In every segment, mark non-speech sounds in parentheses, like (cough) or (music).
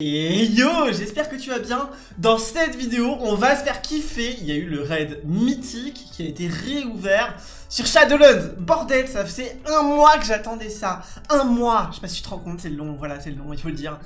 Et yo, j'espère que tu vas bien. Dans cette vidéo, on va se faire kiffer. Il y a eu le raid mythique qui a été réouvert sur Shadowlands. Bordel, ça faisait un mois que j'attendais ça. Un mois. Je sais pas si tu te rends compte, c'est long. Voilà, c'est long, il faut le dire.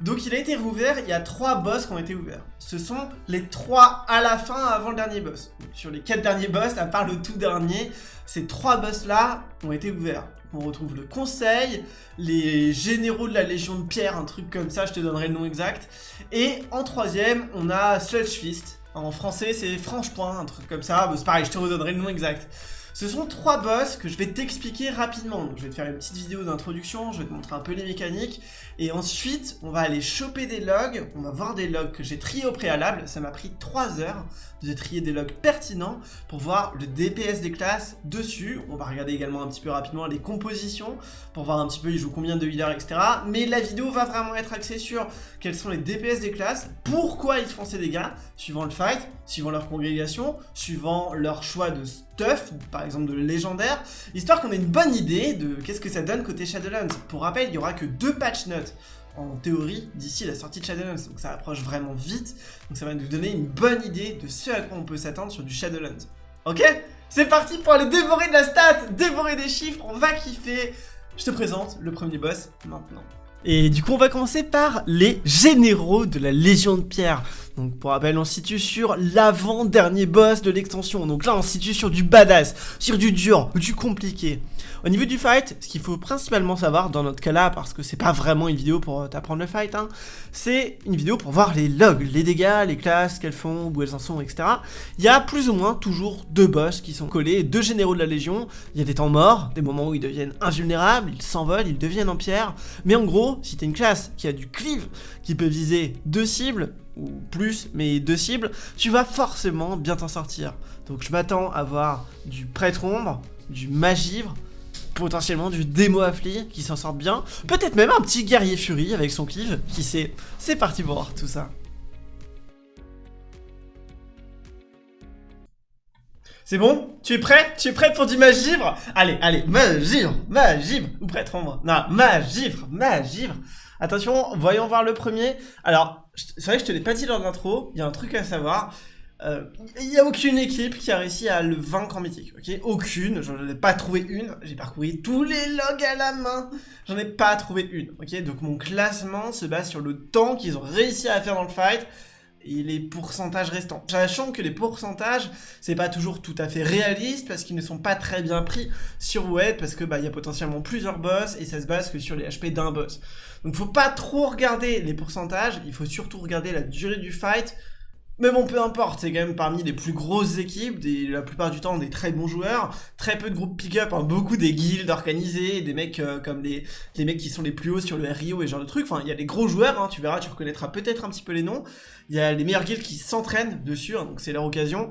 Donc il a été réouvert. Il y a trois boss qui ont été ouverts. Ce sont les trois à la fin avant le dernier boss. sur les quatre derniers boss, à part le tout dernier, ces trois boss là ont été ouverts on retrouve le conseil, les généraux de la Légion de Pierre, un truc comme ça, je te donnerai le nom exact. Et en troisième, on a Sludge Fist. En français, c'est Franche Point, un truc comme ça. c'est pareil, je te redonnerai le nom exact. Ce sont trois boss que je vais t'expliquer rapidement. Donc je vais te faire une petite vidéo d'introduction, je vais te montrer un peu les mécaniques. Et ensuite, on va aller choper des logs, on va voir des logs que j'ai triés au préalable. Ça m'a pris 3 heures de trier des logs pertinents pour voir le DPS des classes dessus. On va regarder également un petit peu rapidement les compositions pour voir un petit peu ils jouent combien de healers, etc. Mais la vidéo va vraiment être axée sur quels sont les DPS des classes, pourquoi ils font ces dégâts, suivant le fight, suivant leur congrégation, suivant leur choix de stuff, par exemple de légendaire, histoire qu'on ait une bonne idée de qu'est-ce que ça donne côté Shadowlands. Pour rappel, il y aura que deux patch notes en théorie d'ici la sortie de Shadowlands, donc ça approche vraiment vite, donc ça va nous donner une bonne idée de ce à quoi on peut s'attendre sur du Shadowlands. Ok? C'est parti pour aller dévorer de la stat, dévorer des chiffres, on va kiffer Je te présente le premier boss maintenant. Et du coup, on va commencer par les généraux de la Légion de Pierre. Donc pour rappel, on se situe sur l'avant-dernier boss de l'extension. Donc là, on se situe sur du badass, sur du dur, du compliqué. Au niveau du fight, ce qu'il faut principalement savoir dans notre cas là, parce que c'est pas vraiment une vidéo pour t'apprendre le fight, hein, c'est une vidéo pour voir les logs, les dégâts, les classes qu'elles font, où elles en sont, etc. Il y a plus ou moins toujours deux boss qui sont collés, deux généraux de la Légion. Il y a des temps morts, des moments où ils deviennent invulnérables, ils s'envolent, ils deviennent en pierre. Mais en gros, si t'es une classe qui a du cleave, qui peut viser deux cibles, ou plus, mais deux cibles, tu vas forcément bien t'en sortir. Donc je m'attends à voir du prêtre ombre, du magivre, potentiellement du démo affli qui s'en sort bien. Peut-être même un petit guerrier furie avec son cleave, qui sait. C'est parti pour tout ça. C'est bon? Tu es prêt? Tu es prêt pour du magivre? Allez, allez, magivre, magivre, ou prêtre ombre. Non, magivre, magivre. Attention, voyons voir le premier. Alors, c'est vrai que je te l'ai pas dit lors de l'intro, il y a un truc à savoir. Euh, il n'y a aucune équipe qui a réussi à le vaincre en mythique, ok? Aucune, j'en ai pas trouvé une, j'ai parcouru tous les logs à la main, j'en ai pas trouvé une, ok? Donc mon classement se base sur le temps qu'ils ont réussi à faire dans le fight, et les pourcentages restants. Sachant que les pourcentages, c'est pas toujours tout à fait réaliste parce qu'ils ne sont pas très bien pris sur WED parce que bah il y a potentiellement plusieurs boss et ça se base que sur les HP d'un boss. Donc faut pas trop regarder les pourcentages, il faut surtout regarder la durée du fight mais bon, peu importe, c'est quand même parmi les plus grosses équipes, la plupart du temps des très bons joueurs, très peu de groupes pick-up, hein, beaucoup des guildes organisées, des mecs euh, comme les, les mecs qui sont les plus hauts sur le RIO et ce genre de trucs, enfin il y a des gros joueurs, hein, tu verras, tu reconnaîtras peut-être un petit peu les noms, il y a les meilleurs guildes qui s'entraînent dessus, hein, donc c'est leur occasion.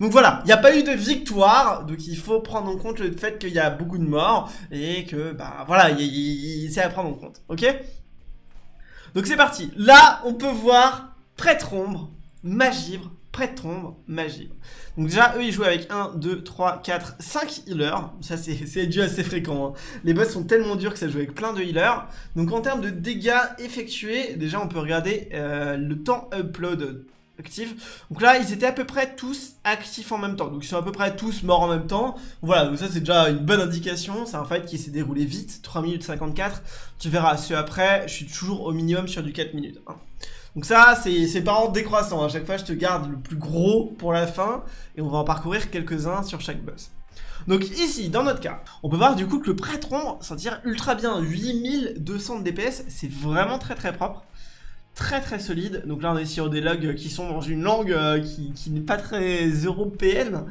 Donc voilà, il n'y a pas eu de victoire, donc il faut prendre en compte le fait qu'il y a beaucoup de morts, et que, bah voilà, c'est à prendre en compte, ok? Donc c'est parti, là on peut voir Prêtre Ombre, Magivre, Prêtre Ombre, Magivre. Donc déjà, eux, ils jouent avec 1, 2, 3, 4, 5 healers. Ça, c'est (laughs) dû assez fréquent. Hein. Les boss sont tellement durs que ça joue avec plein de healers. Donc en termes de dégâts effectués, déjà, on peut regarder euh, le temps upload actif. Donc là, ils étaient à peu près tous actifs en même temps. Donc ils sont à peu près tous morts en même temps. Voilà, donc ça c'est déjà une bonne indication. C'est un fight qui s'est déroulé vite, 3 minutes 54. Tu verras, ceux après, je suis toujours au minimum sur du 4 minutes. Hein. Donc ça, c'est pas en décroissant. À chaque fois, je te garde le plus gros pour la fin. Et on va en parcourir quelques-uns sur chaque boss. Donc ici, dans notre cas, on peut voir du coup que le prêtron s'en tire ultra bien. 8200 de DPS, c'est vraiment très très propre. Très très solide. Donc là, on est sur des logs qui sont dans une langue euh, qui, qui n'est pas très européenne.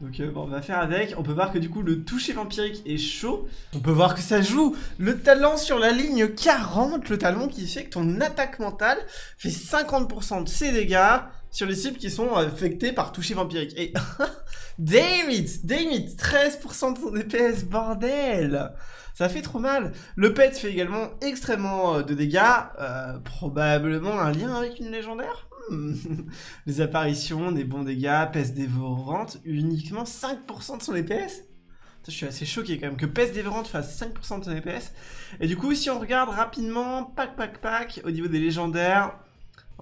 Donc euh, bon, on va faire avec. On peut voir que du coup le toucher vampirique est chaud. On peut voir que ça joue le talent sur la ligne 40, le talent qui fait que ton attaque mentale fait 50% de ses dégâts sur les cibles qui sont affectées par toucher vampirique. Et damn it, damn it, 13% de son DPS, bordel Ça fait trop mal. Le pet fait également extrêmement euh, de dégâts, euh, probablement un lien avec une légendaire? (laughs) les apparitions, des bons dégâts, peste dévorante, uniquement 5% de son EPS Je suis assez choqué quand même que Pest Dévorante fasse 5% de son DPS. Et du coup, si on regarde rapidement, pack, pack, pack, au niveau des légendaires,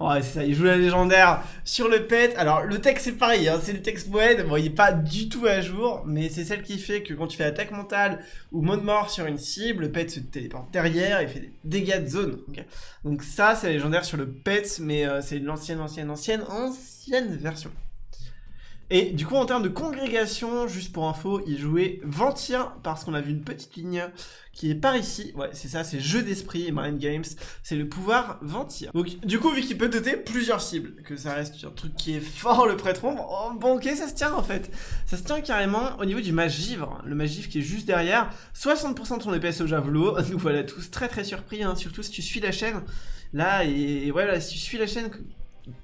Ouais, c'est ça, il joue la légendaire sur le pet. Alors, le texte, c'est pareil, hein, c'est le texte moed. Bon, il est pas du tout à jour, mais c'est celle qui fait que quand tu fais attaque mentale ou mode mort sur une cible, le pet se téléporte derrière et fait des dégâts de zone. Donc ça, c'est légendaire sur le pet, mais euh, c'est l'ancienne, ancienne, ancienne, ancienne version. Et du coup, en termes de congrégation, juste pour info, il jouait Ventir, parce qu'on a vu une petite ligne qui est par ici. Ouais, c'est ça, c'est jeu d'esprit, Mind Games. C'est le pouvoir Ventir. Donc, du coup, vu qu'il peut doter plusieurs cibles, que ça reste un truc qui est fort, le prêtre oh, bon, ok, ça se tient en fait. Ça se tient carrément au niveau du magivre. Le magivre qui est juste derrière. 60% de son EPS au javelot. (laughs) Nous voilà tous très très surpris, hein, surtout si tu suis la chaîne. Là, et, voilà, si tu suis la chaîne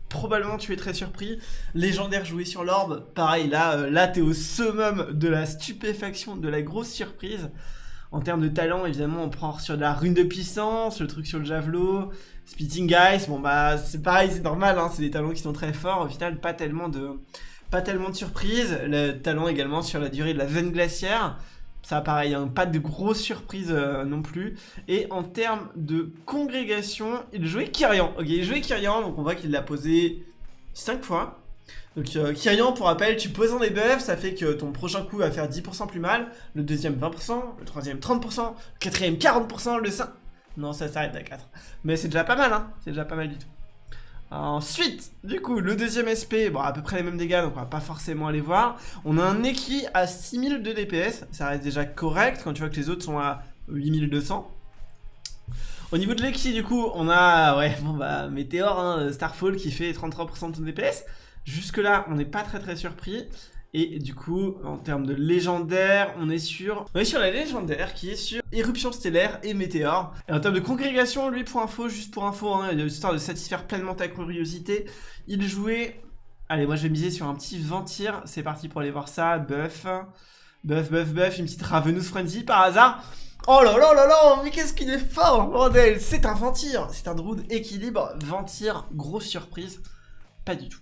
probablement tu es très surpris. Légendaire joué sur l'orbe, pareil, là, euh, là t'es au summum de la stupéfaction, de la grosse surprise. En termes de talent, évidemment, on prend sur de la rune de puissance, le truc sur le javelot, Spitting Guys, bon bah c'est pareil, c'est normal, hein, c'est des talents qui sont très forts, au final pas tellement de pas tellement de surprises, le talent également sur la durée de la veine glaciaire, ça, pareil, hein, pas de grosses surprises euh, non plus. Et en termes de congrégation, il jouait Kyrian. Ok, il jouait Kyrian, donc on voit qu'il l'a posé 5 fois. Donc euh, Kyrian, pour rappel, tu poses un debuff, ça fait que ton prochain coup va faire 10% plus mal, le deuxième 20%, le troisième 30%, le quatrième 40%, le 5... Non, ça s'arrête à 4. Mais c'est déjà pas mal, hein C'est déjà pas mal du tout. Ensuite, du coup, le deuxième SP, bon, à peu près les mêmes dégâts, donc on va pas forcément aller voir. On a un Eki à 6000 de DPS, ça reste déjà correct quand tu vois que les autres sont à 8200. Au niveau de l'Eki, du coup, on a, ouais, bon bah, Météor, hein, Starfall qui fait 33% de DPS. Jusque là, on n'est pas très très surpris. Et du coup, en termes de légendaire, on est sur... On est sur la légendaire qui est sur Éruption Stellaire et Météor. Et en termes de congrégation, lui, pour info, juste pour info, hein, histoire de satisfaire pleinement ta curiosité, il jouait... Allez, moi je vais miser sur un petit Ventir. C'est parti pour aller voir ça. Buff. Buff, buff, buff. Une petite Ravenous Frenzy par hasard. Oh là là là là, mais qu'est-ce qu'il est fort, bordel C'est un Ventir, c'est un Druid équilibre, Ventir, grosse surprise, pas du tout.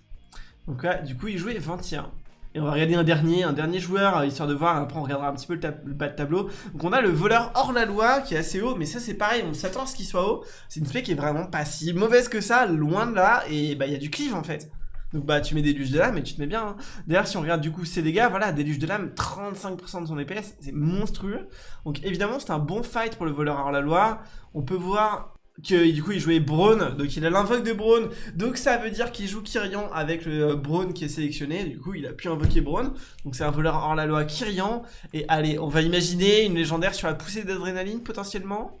Donc là, du coup, il jouait Ventir. On va regarder un dernier, joueur, euh, histoire de voir, après on regardera un petit peu le, bas de tableau. Donc on a le voleur hors la loi qui est assez haut, mais ça c'est pareil, on s'attend à ce qu'il soit haut. C'est une spec qui est vraiment pas si mauvaise que ça, loin de là, et bah il y a du cleave en fait. Donc bah tu mets des de lame et tu te mets bien. Hein. D'ailleurs si on regarde du coup ses dégâts, voilà, des de lame, 35% de son EPS, c'est monstrueux. Donc évidemment c'est un bon fight pour le voleur hors la loi. On peut voir que du coup il jouait Braun, donc il a l'invoque de Braun, donc ça veut dire qu'il joue Kyrian avec le euh, Braun qui est sélectionné, du coup il a pu invoquer Braun, donc c'est un voleur hors la loi Kyrian, et allez, on va imaginer une légendaire sur la poussée d'adrénaline potentiellement.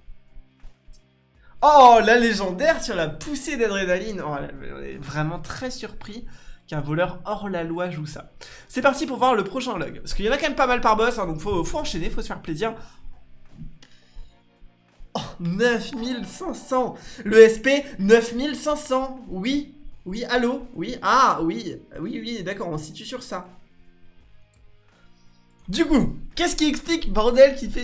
Oh, la légendaire sur la poussée d'adrénaline. Oh, On est vraiment très surpris qu'un voleur hors la loi joue ça. C'est parti pour voir le prochain log, parce qu'il y en a quand même pas mal par boss, hein, donc faut, faut enchaîner, faut se faire plaisir. 9500 Le SP, 9500 Oui, oui, allô Oui, ah, oui, oui, oui, d'accord, on se situe sur ça. Du coup, qu'est-ce qui explique, bordel, qui fait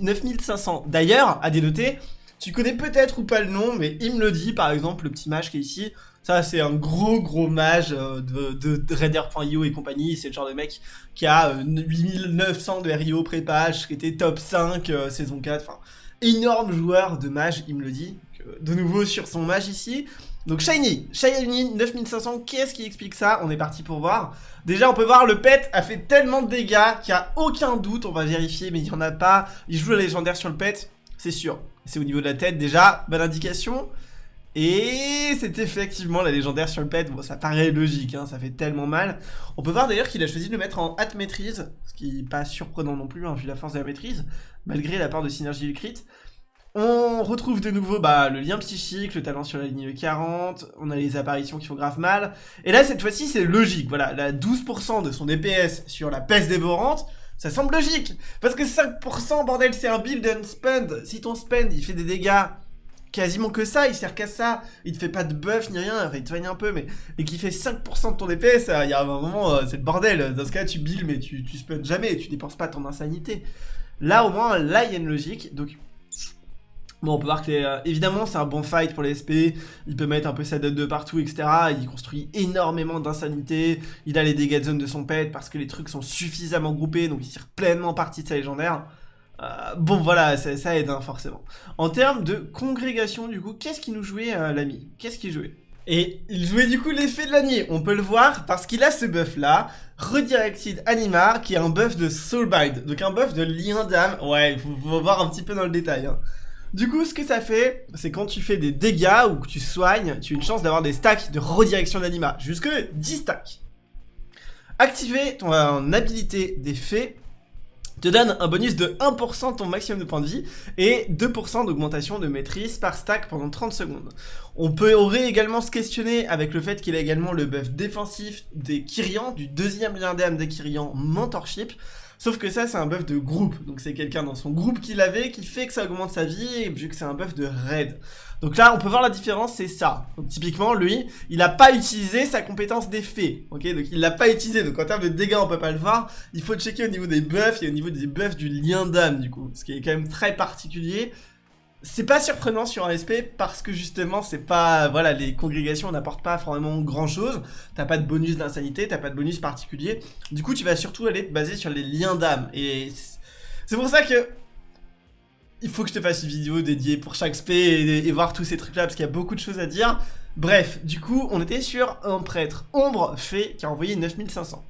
9500 D'ailleurs, à dénoter, tu connais peut-être ou pas le nom, mais il me le dit, par exemple, le petit mage qui est ici. Ça, c'est un gros, gros mage euh, de, de, Raider.io et compagnie. C'est le genre de mec qui a 8900 euh, de RIO pré-page, qui était top 5 euh, saison 4. Enfin, énorme joueur de mage, il me le dit. De nouveau sur son mage ici. Donc Shiny, Shiny 9500, qu'est-ce qui explique ça? On est parti pour voir. Déjà on peut voir le pet a fait tellement de dégâts qu'il n'y a aucun doute, on va vérifier mais il n'y en a pas. Il joue la légendaire sur le pet, c'est sûr. C'est au niveau de la tête déjà, bonne indication. Et c'est effectivement la légendaire sur le pet, bon ça paraît logique, hein, ça fait tellement mal. On peut voir d'ailleurs qu'il a choisi de le mettre en hâte maîtrise, ce qui n'est pas surprenant non plus, hein, vu la force de la maîtrise, malgré la part de synergie du crit. On retrouve de nouveau bah, le lien psychique, le talent sur la ligne 40, on a les apparitions qui font grave mal. Et là cette fois-ci c'est logique, voilà, la 12% de son DPS sur la peste dévorante, ça semble logique. Parce que 5% bordel c'est un build and spend, si ton spend il fait des dégâts quasiment que ça, il sert qu'à ça, il te fait pas de buff ni rien, il te soigne un peu, mais et qui fait 5% de ton DPS, il y a un moment, euh, c'est le bordel, dans ce cas tu build mais tu, tu spun jamais, tu dépenses pas ton insanité. Là au moins, là il y a une logique, donc Bon, on peut voir que, euh, évidemment, c'est un bon fight pour les SP. Il peut mettre un peu sa dot de partout, etc. Il construit énormément d'insanité. Il a les dégâts de zone de son pet parce que les trucs sont suffisamment groupés, donc il tire pleinement parti de sa légendaire. Euh, bon, voilà, ça, aide, hein, forcément. En termes de congrégation, du coup, qu'est-ce qu'il nous jouait, euh, l'ami? Qu'est-ce qu'il jouait? Et il jouait du coup l'effet de l'année, on peut le voir parce qu'il a ce buff là, Redirected Animar, qui est un buff de Soulbind, donc un buff de lien d'âme, ouais, il faut, voir un petit peu dans le détail. Hein. Du coup, ce que ça fait, c'est quand tu fais des dégâts ou que tu soignes, tu as une chance d'avoir des stacks de redirection d'anima, jusque 10 stacks. Activer ton euh, habilité des fées te donne un bonus de 1% ton maximum de points de vie et 2% d'augmentation de maîtrise par stack pendant 30 secondes. On peut aurait également se questionner avec le fait qu'il a également le buff défensif des Kyrians, du deuxième lien d'âme des Kyrians Mentorship, Sauf que ça, c'est un buff de groupe. Donc c'est quelqu'un dans son groupe qui l'avait, qui fait que ça augmente sa vie, vu que c'est un buff de raid. Donc là, on peut voir la différence, c'est ça. Donc typiquement, lui, il n'a pas utilisé sa compétence d'effet. Ok, donc il l'a pas utilisé. Donc en termes de dégâts, on peut pas le voir. Il faut checker au niveau des buffs et au niveau des buffs du lien d'âme, du coup. Ce qui est quand même très particulier. C'est pas surprenant sur un SP parce que justement c'est pas voilà les congrégations n'apportent pas vraiment grand chose. T'as pas de bonus d'insanité, t'as pas de bonus particulier. Du coup tu vas surtout aller te baser sur les liens d'âme et c'est pour ça que il faut que je te fasse une vidéo dédiée pour chaque SP et, voir tous ces trucs là parce qu'il y a beaucoup de choses à dire. Bref, du coup on était sur un prêtre ombre fait qui a envoyé 9500.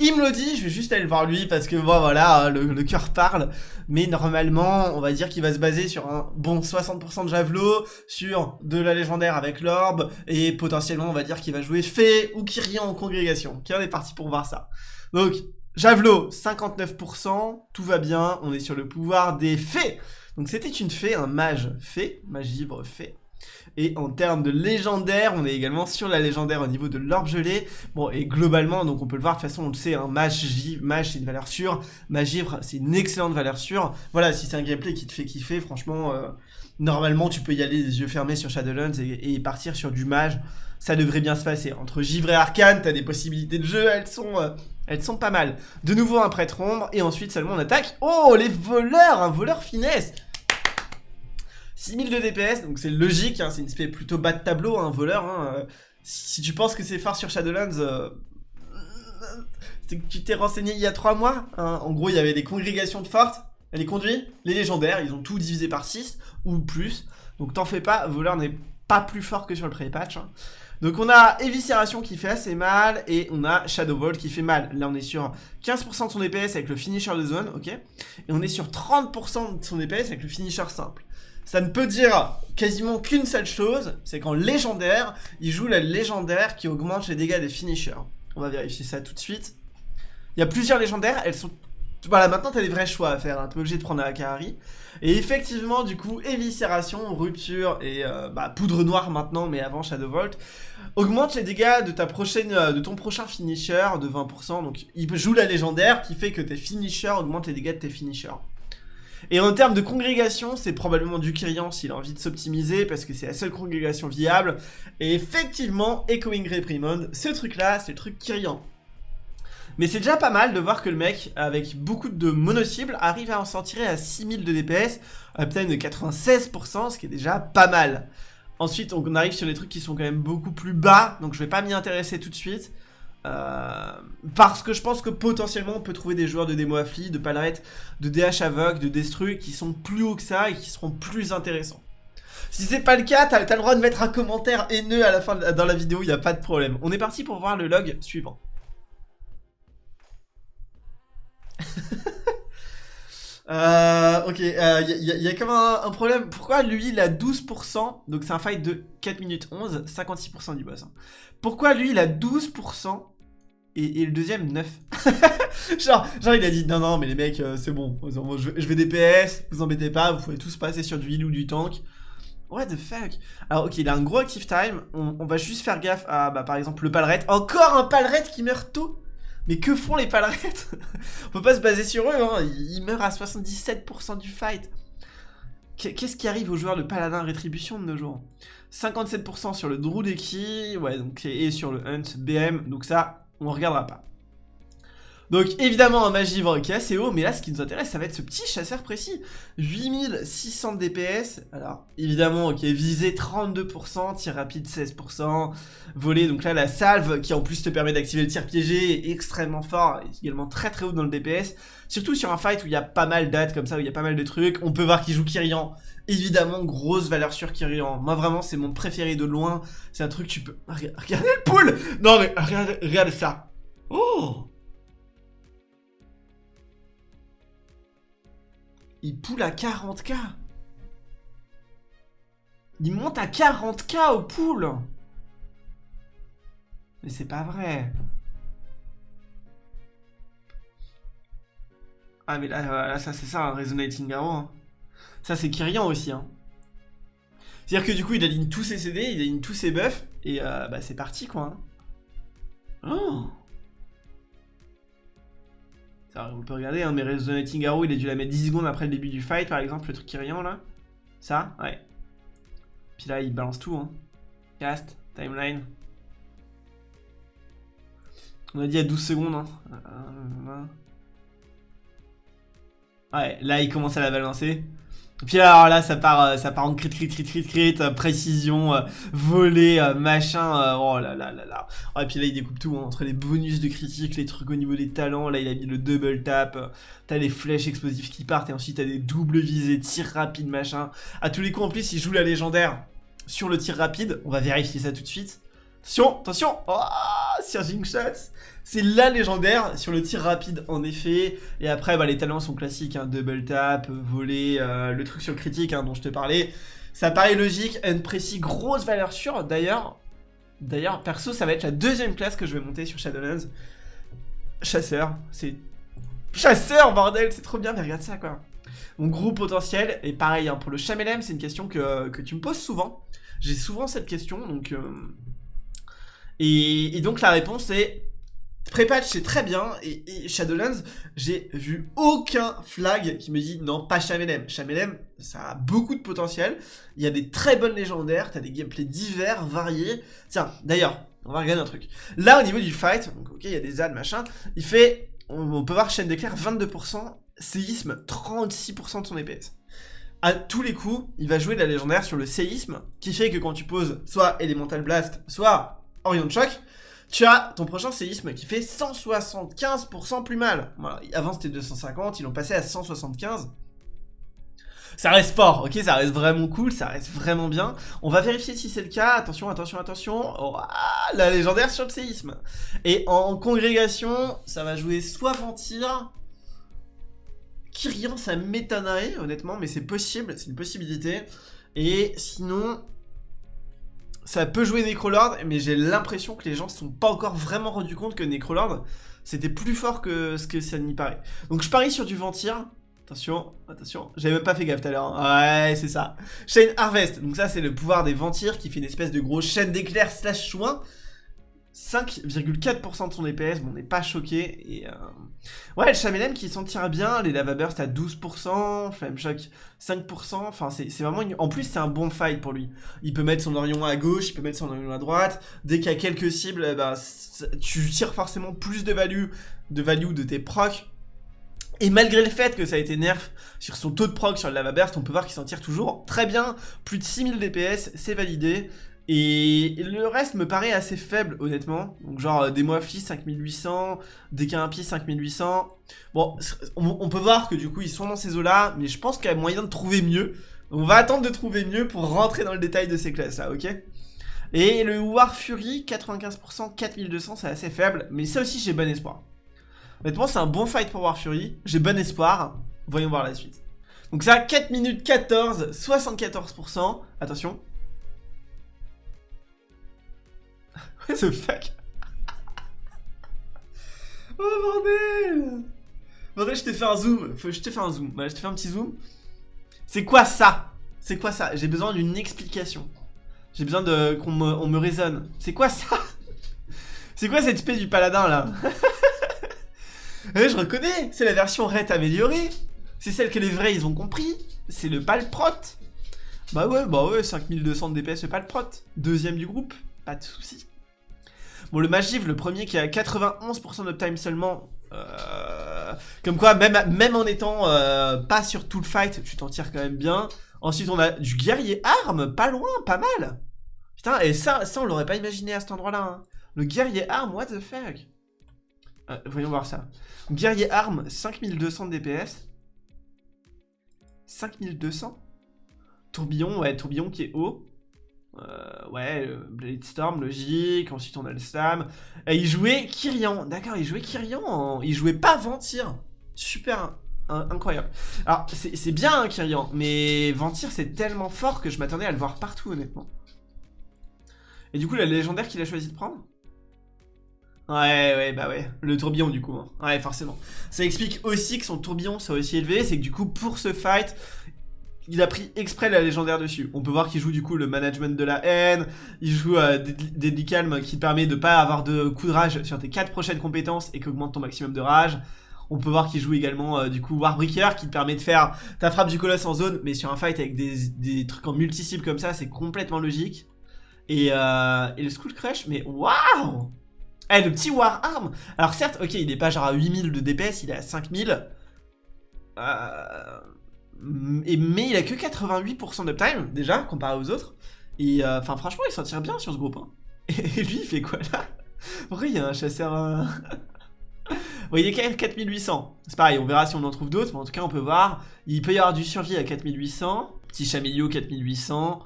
Il me le dit, je vais juste aller voir lui parce que voilà, hein, le, cœur parle. Mais normalement, on va dire qu'il va se baser sur un bon 60% de javelot, sur de la légendaire avec l'orbe, et potentiellement on va dire qu'il va jouer fée ou Kyrian en congrégation. Ok, on est parti pour voir ça. Donc, javelot, 59%, tout va bien, on est sur le pouvoir des fées. Donc c'était une fée, un mage fée, magivre fée. Et en termes de légendaire, on est également sur la légendaire au niveau de l'orbe gelé. Bon, et globalement, donc on peut le voir, de toute façon, on le sait, un hein, mage, mage c'est une valeur sûre. Magivre, c'est une excellente valeur sûre. Voilà, si c'est un gameplay qui te fait kiffer, franchement, euh, normalement, tu peux y aller les yeux fermés sur Shadowlands et, partir sur du mage. Ça devrait bien se passer. Entre Givre et Arcane, t'as des possibilités de jeu, elles sont... Euh, elles sont pas mal. De nouveau un prêtre ombre, et ensuite seulement on attaque. Oh, les voleurs Un voleur finesse 6000 de DPS, donc c'est logique, hein, c'est une espèce plutôt bas de tableau, un hein, voleur. Hein, euh, si tu penses que c'est fort sur Shadowlands, euh, c'est que tu t'es renseigné il y a 3 mois. En gros, il y avait des congrégations de fortes, les conduits, les légendaires, ils ont tout divisé par 6 ou plus. Donc t'en fais pas, voleur n'est pas plus fort que sur le pré-patch. Donc on a Éviscération qui fait assez mal et on a Shadow Vault qui fait mal. Là on est sur 15% de son DPS avec le finisher de zone, ok? Et on est sur 30% de son DPS avec le finisher simple ça ne peut dire quasiment qu'une seule chose, c'est qu'en légendaire, il joue la légendaire qui augmente les dégâts des finishers. On va vérifier ça tout de suite. Il y a plusieurs légendaires, elles sont... Voilà, maintenant t'as des vrais choix à faire, hein. t'es obligé de prendre la Akari. Et effectivement, du coup, éviscération, rupture et euh, bah, poudre noire maintenant, mais avant Shadow Vault, augmente les dégâts de, ta prochaine, euh, de ton prochain finisher de 20%. Donc il joue la légendaire qui fait que tes finishers augmentent les dégâts de tes finishers. Et en termes de congrégation, c'est probablement du Kyrian s'il a envie de s'optimiser parce que c'est la seule congrégation viable. Et effectivement, Echoing Reprimand, ce truc-là, c'est le truc Kyrian. Mais c'est déjà pas mal de voir que le mec, avec beaucoup de mono-cibles, arrive à en s'en tirer à 6000 de DPS, à peut-être de 96%, ce qui est déjà pas mal. Ensuite, on arrive sur des trucs qui sont quand même beaucoup plus bas, donc je vais pas m'y intéresser tout de suite. Euh, parce que je pense que potentiellement on peut trouver des joueurs de démo affli, de palerette, de DH aveugle, de destru qui sont plus hauts que ça et qui seront plus intéressants. Si c'est pas le cas, t'as le droit de mettre un commentaire haineux à la fin dans la vidéo, il a pas de problème. On est parti pour voir le log suivant. (laughs) euh, ok, il euh, y, a même un, problème. Pourquoi lui il a 12% Donc c'est un fight de 4 minutes 11, 56% du boss. Hein. Pourquoi lui il a 12% et, le deuxième 9 (laughs) genre, genre il a dit non non mais les mecs euh, c'est bon, je, vais DPS, vous embêtez pas, vous pouvez tous passer sur du heal ou du tank. What the fuck? Alors ok il a un gros active time, on, va juste faire gaffe à bah, par exemple le palret. Encore un palret qui meurt tôt? Mais que font les palerettes (laughs) On peut pas se baser sur eux, hein. ils meurent à 77% du fight. Qu'est-ce qui arrive aux joueurs de paladin rétribution de nos jours? 57% sur le Druideki, ouais, donc, et sur le Hunt BM, donc ça, on regardera pas. Donc évidemment un magivre qui est assez haut, mais là ce qui nous intéresse ça va être ce petit chasseur précis. 8600 DPS, alors évidemment ok, visée 32%, tir rapide 16%, volée, donc là la salve qui en plus te permet d'activer le tir piégé est extrêmement fort, est également très très haut dans le DPS. Surtout sur un fight où il y a pas mal d'ads comme ça, où il y a pas mal de trucs, on peut voir qu'il joue Kyrian. Évidemment, grosse valeur sur Kyrian. Moi vraiment c'est mon préféré de loin, c'est un truc tu peux... Regardez le pool Non mais regardez, regardez ça Oh Il poule à 40k. Il monte à 40k au pool. Mais c'est pas vrai. Ah mais là, ça c'est ça, un Resonating Arrow. Hein. Ça c'est Kyrian aussi. Hein. C'est-à-dire que du coup il aligne tous ses CD, il aligne tous ses buffs, et euh, bah c'est parti quoi. Hein. Oh on peut regarder, hein, mais Resonating Arrow, il a dû la mettre 10 secondes après le début du fight, par exemple, le truc qui rien là. Ça, ouais. Puis là, il balance tout, hein. Cast, timeline. On a dit à 12 secondes, hein. Ouais, là, il commence à la balancer. Puis alors là, ça part, euh, ça part en crit, crit, crit, crit, crit, euh, précision, euh, volée, machin, oh là là là là. et puis là, il découpe tout, hein, entre les bonus de critique, les trucs au niveau des talents, là, il a mis le double tap, t'as les flèches explosives qui partent, et ensuite t'as des doubles visées, tir rapide, machin. À tous les coups, en plus, il joue la légendaire sur le tir rapide, on va vérifier ça tout de suite. Attention, attention, oh, Surging Shots c'est la légendaire sur le tir rapide en effet. Et après bah, les talents sont classiques, hein, double tap, voler, euh, le truc sur le critique hein, dont je te parlais. Ça paraît logique, un précis, grosse valeur sûre. D'ailleurs, d'ailleurs perso ça va être la deuxième classe que je vais monter sur Shadowlands. Chasseur, c'est... Chasseur bordel, c'est trop bien mais regarde ça quoi. Mon gros potentiel, et pareil hein, pour le Chamelem c'est une question que, tu me poses souvent. J'ai souvent cette question donc... Euh, et, et donc la réponse est Prépatch c'est très bien et, Shadowlands j'ai vu aucun flag qui me dit non pas Chamelem. Chamelem ça a beaucoup de potentiel, il y a des très bonnes légendaires, t'as des gameplays divers, variés. Tiens d'ailleurs on va regarder un truc. Là au niveau du fight, ok il y a des ads machin, il fait, on, peut voir chaîne d'éclair 22%, séisme 36% de son EPS. À tous les coups, il va jouer la légendaire sur le séisme, qui fait que quand tu poses soit Elemental Blast, soit Orion Shock, tu as ton prochain séisme qui fait 175% plus mal. avant c'était 250, ils l'ont passé à 175. Ça reste fort, ok, ça reste vraiment cool, ça reste vraiment bien. On va vérifier si c'est le cas. Attention, attention, attention. Oh, ah, la légendaire sur le séisme. Et en congrégation, ça va jouer soit Ventir. Kyrian, ça m'étonnerait, honnêtement, mais c'est possible, c'est une possibilité. Et sinon, ça peut jouer Necrolord, mais j'ai l'impression que les gens ne se sont pas encore vraiment rendus compte que Necrolord, c'était plus fort que ce que ça n'y paraît. Donc je parie sur du Ventir. Attention, attention, j'avais même pas fait gaffe tout à l'heure. Hein. Ouais, c'est ça. Chain Harvest, donc ça c'est le pouvoir des Ventirs qui fait une espèce de grosse chaîne d'éclairs slash chouin. 5,4% de son DPS, bon on n'est pas choqué. Et euh... Ouais, le Chamelem qui s'en tire bien, les Lava Burst à 12%, Flame Shock 5%, enfin c'est vraiment... En plus c'est un bon fight pour lui. Il peut mettre son Orion à gauche, il peut mettre son Orion à droite, dès qu'il y a quelques cibles, ben, tu tires forcément plus de value, de value de tes procs. Et malgré le fait que ça a été nerf sur son taux de proc sur le Lava Burst, on peut voir qu'il s'en tire toujours très bien. Plus de 6000 DPS, c'est validé. Et le reste me paraît assez faible, honnêtement. Donc genre euh, des Moafli 5800, des Kimpi 5800. Bon, on, peut voir que du coup ils sont dans ces eaux-là, mais je pense qu'il y a moyen de trouver mieux. On va attendre de trouver mieux pour rentrer dans le détail de ces classes-là, ok? Et le War Fury, 95%, 4200, c'est assez faible, mais ça aussi j'ai bon espoir. Honnêtement, c'est un bon fight pour War Fury, j'ai bon espoir. Voyons voir la suite. Donc ça, 4 minutes 14, 74%. Attention. What the fuck Oh bordel Bordel, je t'ai fait un zoom. je t'ai fait un zoom. Je t'ai fait un petit zoom. C'est quoi ça? C'est quoi ça? J'ai besoin d'une explication. J'ai besoin de qu'on me, on me raisonne. C'est quoi ça? (laughs) C'est quoi cette espèce du paladin là? (laughs) Eh, Je reconnais, c'est la version Red améliorée. C'est celle que les vrais ils ont compris. C'est le palprot. Bah ouais, bah ouais, 5200 de DPS, le palprot. Deuxième du groupe, pas de soucis. Bon, le Magiv, le premier qui a 91% d'uptime seulement, Euh, comme quoi, même, en étant euh, pas sur tout le fight, tu t'en tires quand même bien. Ensuite, on a du guerrier arme, pas loin, pas mal. Putain, et ça, ça on l'aurait pas imaginé à cet endroit-là. hein. Le guerrier arme, what the fuck? Euh, Voyons voir ça. Guerrier arme, 5200 de DPS. 5200 Tourbillon, ouais, tourbillon qui est haut. Euh, ouais, euh, Blade Storm, logique. Ensuite, on a le Slam. Et il jouait Kyrian. D'accord, il jouait Kyrian. Il jouait pas Ventir. Super in- incroyable. Alors, c'est c'est bien hein, Kyrian, mais Ventir, c'est tellement fort que je m'attendais à le voir partout, honnêtement. Et du coup, la légendaire qu'il a choisi de prendre? Ouais, ouais, bah ouais. Le tourbillon, du coup. hein. Ouais, forcément. Ça explique aussi que son tourbillon soit aussi élevé. C'est que du coup, pour ce fight, il a pris exprès la légendaire dessus. On peut voir qu'il joue du coup le management de la haine, il joue euh, Calm qui permet de pas avoir de coup de rage sur tes 4 prochaines compétences et qui augmente ton maximum de rage. On peut voir qu'il joue également euh, du coup Warbreaker qui te permet de faire ta frappe du colosse en zone, mais sur un fight avec des, des trucs en multi-cible comme ça, c'est complètement logique. Et, euh, le Skull Crush, mais waouh Eh, le petit War Arm Alors certes, ok, il est pas genre à 8000 de DPS, il est à 5000. Euh... Et, mais il a que 88% d'uptime, déjà, comparé aux autres. Et euh, enfin, franchement, il s'en tire bien sur ce groupe. hein. (laughs) Et lui, il fait quoi là? Pourquoi il y a un chasseur euh, (laughs) Bon, il est quand même 4800. C'est pareil, on verra si on en trouve d'autres, mais en tout cas, on peut voir. Il peut y avoir du survie à 4800. Petit Chamillot 4800.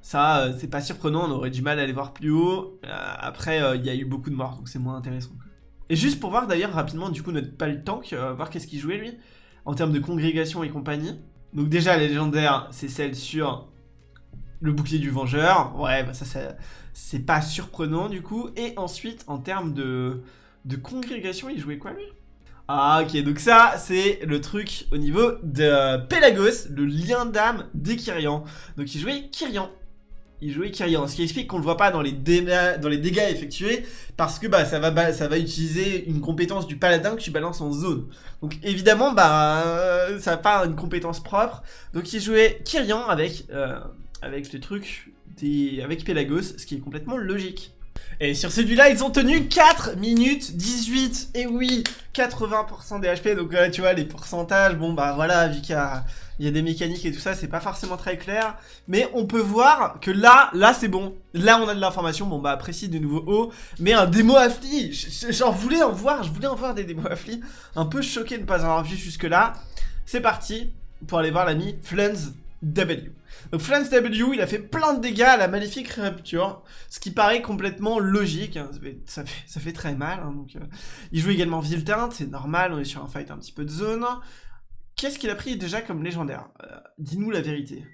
Ça, euh, c'est pas surprenant, on aurait du mal à les voir plus haut. Euh, après, euh, il y a eu beaucoup de morts, donc c'est moins intéressant. Et juste pour voir d'ailleurs rapidement, du coup, notre pal tank, euh, voir qu'est-ce qu'il jouait lui, en termes de congrégation et compagnie. Donc déjà, les légendaires, c'est celle sur le bouclier du vengeur. Ouais, bah ça, ça c'est pas surprenant du coup. Et ensuite, en termes de, de congrégation, il jouait quoi lui? Ah ok, donc ça, c'est le truc au niveau de Pelagos, le lien d'âme des Kyrian. Donc il jouait Kyrian. Il jouait Kyrian, ce qui explique qu'on le voit pas dans les, dégâts, effectués, parce que bah, ça, va, utiliser une compétence du paladin que tu balances en zone. Donc évidemment, bah, euh, ça n'a pas une compétence propre. Donc il jouait Kyrian avec, euh, avec le truc avec Pelagos, ce qui est complètement logique. Et sur celui-là, ils ont tenu 4 minutes 18. Et oui, 80% des HP. Donc tu vois, les pourcentages, bon bah voilà, vu qu'il y a, des mécaniques et tout ça, c'est pas forcément très clair. Mais on peut voir que là, là c'est bon. Là, on a de l'information. Bon bah précis de nouveau haut. Mais un démo affli, j'en voulais en voir, je voulais en voir des démos affli. Un peu choqué de ne pas en avoir vu jusque-là. C'est parti pour aller voir l'ami Flans W. Donc Flans W, il a fait plein de dégâts à la maléfique rupture, ce qui paraît complètement logique. hein. Ça, fait, très mal. hein, euh, il joue également Vilteint, c'est normal, on est sur un fight un petit peu de zone. Qu'est-ce qu'il a pris déjà comme légendaire? Euh, Dis-nous la vérité.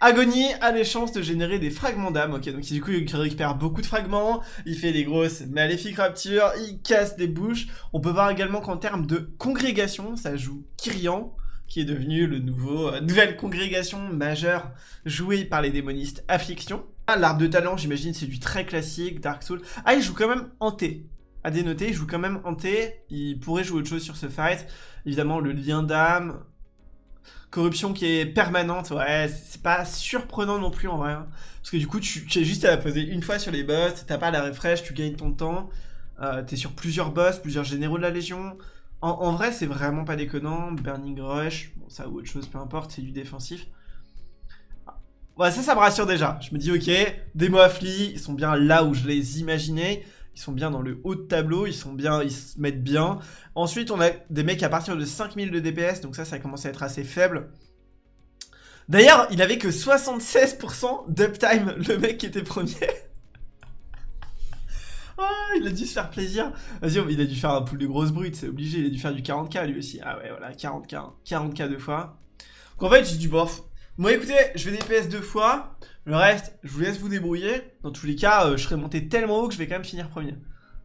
Agonie a les chances de générer des fragments d'âme. Ok, donc du coup, il récupère beaucoup de fragments, il fait des grosses maléfiques raptures, il casse des bouches. On peut voir également qu'en termes de congrégation, ça joue Kyrian, qui est devenu le nouveau, euh, nouvelle congrégation majeure jouée par les démonistes Affliction. Ah, l'arbre de talent, j'imagine, c'est du très classique, Dark Souls. Ah, il joue quand même hanté. À dénoter, il joue quand même hanté. Il pourrait jouer autre chose sur ce fight. Évidemment, le lien d'âme. Corruption qui est permanente, ouais, c'est pas surprenant non plus en vrai. hein. Parce que du coup, tu, as juste à la poser une fois sur les boss, t'as pas la refresh, tu gagnes ton temps. Euh, T'es sur plusieurs boss, plusieurs généraux de la Légion. En, vrai, c'est vraiment pas déconnant. Burning Rush, bon, ça ou autre chose, peu importe, c'est du défensif. Ouais, ça, ça me rassure déjà. Je me dis, ok, démo affli, ils sont bien là où je les imaginais. Ils sont bien dans le haut de tableau, ils sont bien, ils se mettent bien. Ensuite, on a des mecs à partir de 5000 de DPS, donc ça, ça commence à être assez faible. D'ailleurs, il avait que 76% d'uptime, le mec qui était premier. Ah, il a dû se faire plaisir. Vas-y, il a dû faire un pool de grosses brutes, c'est obligé. Il a dû faire du 40k lui aussi. Ah ouais, voilà, 40k. hein. 40k deux fois. Donc en fait, j'ai du bof. Moi, écoutez, je vais DPS deux fois. Le reste, je vous laisse vous débrouiller. Dans tous les cas, euh, je serai monté tellement haut que je vais quand même finir premier.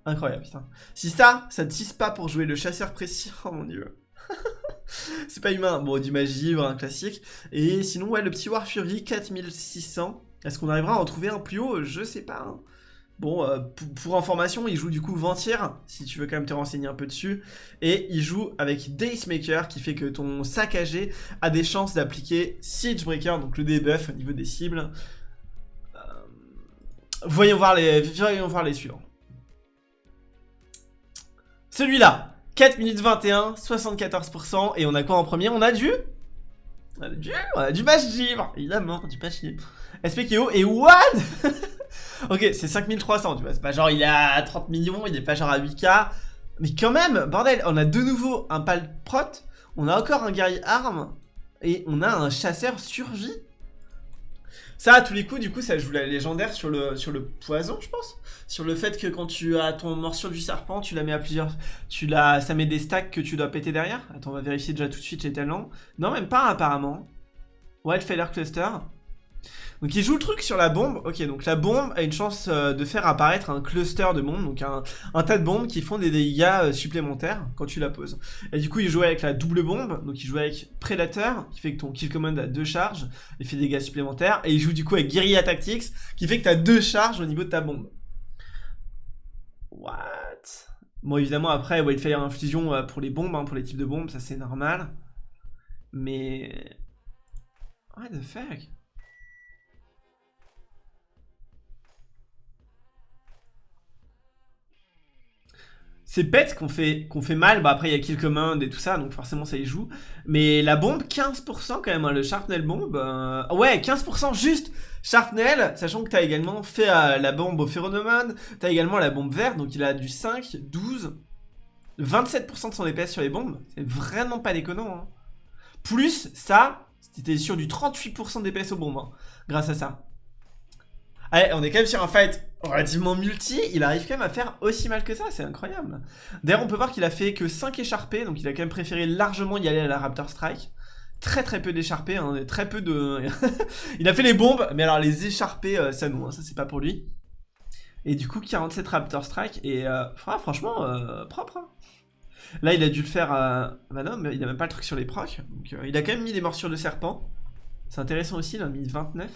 Incroyable, putain. Si ça, ça ne tisse pas pour jouer le chasseur précis, (laughs) oh mon dieu. (laughs) C'est pas humain. Bon, du magivre, un classique. Et sinon, ouais, le petit War Fury, 4600. Est-ce qu'on arrivera à en trouver un plus haut? Je sais pas. hein. Bon, euh, pour, information, il joue du coup Ventir, si tu veux quand même te renseigner un peu dessus. Et il joue avec Dacemaker, qui fait que ton saccagé a des chances d'appliquer Siegebreaker, donc le debuff au niveau des cibles. Euh, voyons, voir les, voyons voir les suivants. Celui-là, 4 minutes 21, 74%. Et on a quoi en premier? On a du... On a du, on a du givre, évidemment, du match givre. SPKO et what (laughs) Ok, c'est 5300, tu vois, c'est pas genre il est à 30 millions, il est pas genre à 8k. Mais quand même, bordel, on a de nouveau un pal prot, on a encore un guerrier arme, et on a un chasseur survie. Ça, à tous les coups, du coup, ça joue la légendaire sur le, sur le poison, je pense. Sur le fait que quand tu as ton morsure du serpent, tu la mets à plusieurs... Tu la, ça met des stacks que tu dois péter derrière. Attends, on va vérifier déjà tout de suite les talents. Non, même pas, apparemment. Wildfire Cluster. Donc il joue le truc sur la bombe. Ok, donc la bombe a une chance euh, de faire apparaître un cluster de bombes, donc un, tas de bombes qui font des dégâts euh, supplémentaires quand tu la poses. Et du coup, il joue avec la double bombe, donc il joue avec Predator, qui fait que ton kill command a deux charges et fait des dégâts supplémentaires. Et il joue du coup avec Guerilla Tactics, qui fait que tu deux charges au niveau de ta bombe. What? Bon, évidemment, après, Wildfire Infusion euh, pour les bombes, hein, pour les types de bombes, ça c'est normal. Mais... What the fuck? C'est bête qu'on fait, qu'on fait mal. Bah après, il y a Kill Command et tout ça, donc forcément ça y joue. Mais la bombe, 15% quand même, hein, le Sharpnel bombe. Euh, ouais, 15% juste Sharpnel, sachant que t'as également fait euh, la bombe au Phéronomone. T'as également la bombe verte, donc il a du 5, 12, 27% de son DPS sur les bombes. C'est vraiment pas déconnant. Hein. Plus ça, c'était sur du 38% DPS aux bombes, hein, grâce à ça. Allez, on est quand même sur un fight relativement multi, il arrive quand même à faire aussi mal que ça, c'est incroyable. D'ailleurs, on peut voir qu'il a fait que 5 écharpés, donc il a quand même préféré largement y aller à la Raptor Strike. Très très peu d'écharpés, hein, très peu de... (laughs) il a fait les bombes, mais alors les écharpés, euh, ça nous, hein, ça c'est pas pour lui. Et du coup, 47 Raptor Strike, et euh, franchement, euh, propre. Hein. Là, il a dû le faire... Bah non, mais il a même pas le truc sur les procs, donc il a quand même mis des morsures de serpent. C'est intéressant aussi, il a mis 29.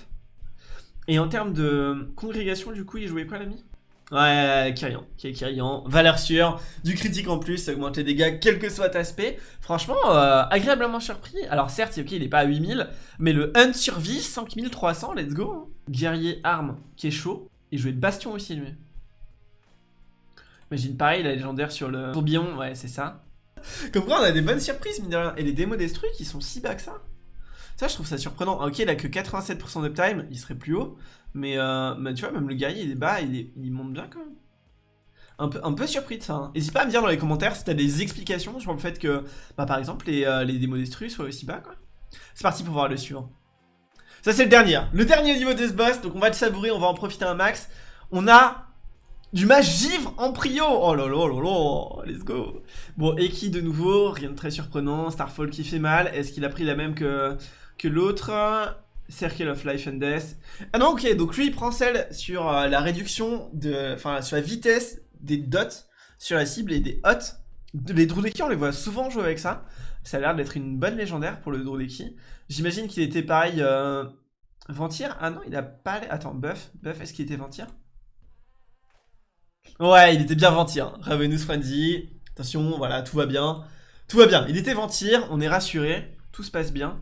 Et en termes de congrégation, du coup, il jouait quoi l'ami? Ouais, Kyrian, Kyrian, valeur sûre, du critique en plus, augmente les dégâts quel que soit aspect. Franchement, euh, agréablement surpris. Alors certes, ok, il est pas à 8000, mais le hunt survie, 5300, let's go. Hein. Guerrier arme, qui est chaud. Il jouait bastion aussi, lui. Imagine pareil, la légendaire sur le tourbillon, ouais, c'est ça. Comme quoi, on a des bonnes surprises, mine de rien. Et les démos destruits qui sont si bas que ça. Ça, je trouve ça surprenant. Ok, il a que 87% d'uptime, il serait plus haut. Mais, euh, tu vois, même le guerrier, il est bas, il, monte bien quand même. Un peu, surpris de ça. Hein. N'hésite pas à me dire dans les commentaires si t'as des explications sur le fait que, bah, par exemple, les, euh, les démos destruits soient aussi bas, quoi. C'est parti pour voir le suivant. Ça, c'est le dernier. Hein. Le dernier niveau de ce boss, donc on va le savourer, on va en profiter un max. On a du mage givre en prio Oh là là là là Let's go Bon, Eki de nouveau, rien de très surprenant. Starfall qui fait mal. Est-ce qu'il a pris la même que, que l'autre. Circle of Life and Death. Ah non, ok, donc lui il prend celle sur euh, la réduction de. Enfin, sur la vitesse des dots sur la cible et des hots. Les Drudeki, on les voit souvent jouer avec ça. Ça a l'air d'être une bonne légendaire pour le Drudeki. J'imagine qu'il était pareil. Euh... Ventir Ah non, il a pas. Attends, Buff. Buff, est-ce qu'il était Ventir? Ouais, il était bien Ventir. Ravenous Frenzy. Attention, voilà, tout va bien. Tout va bien. Il était Ventir, on est rassuré. Tout se passe bien.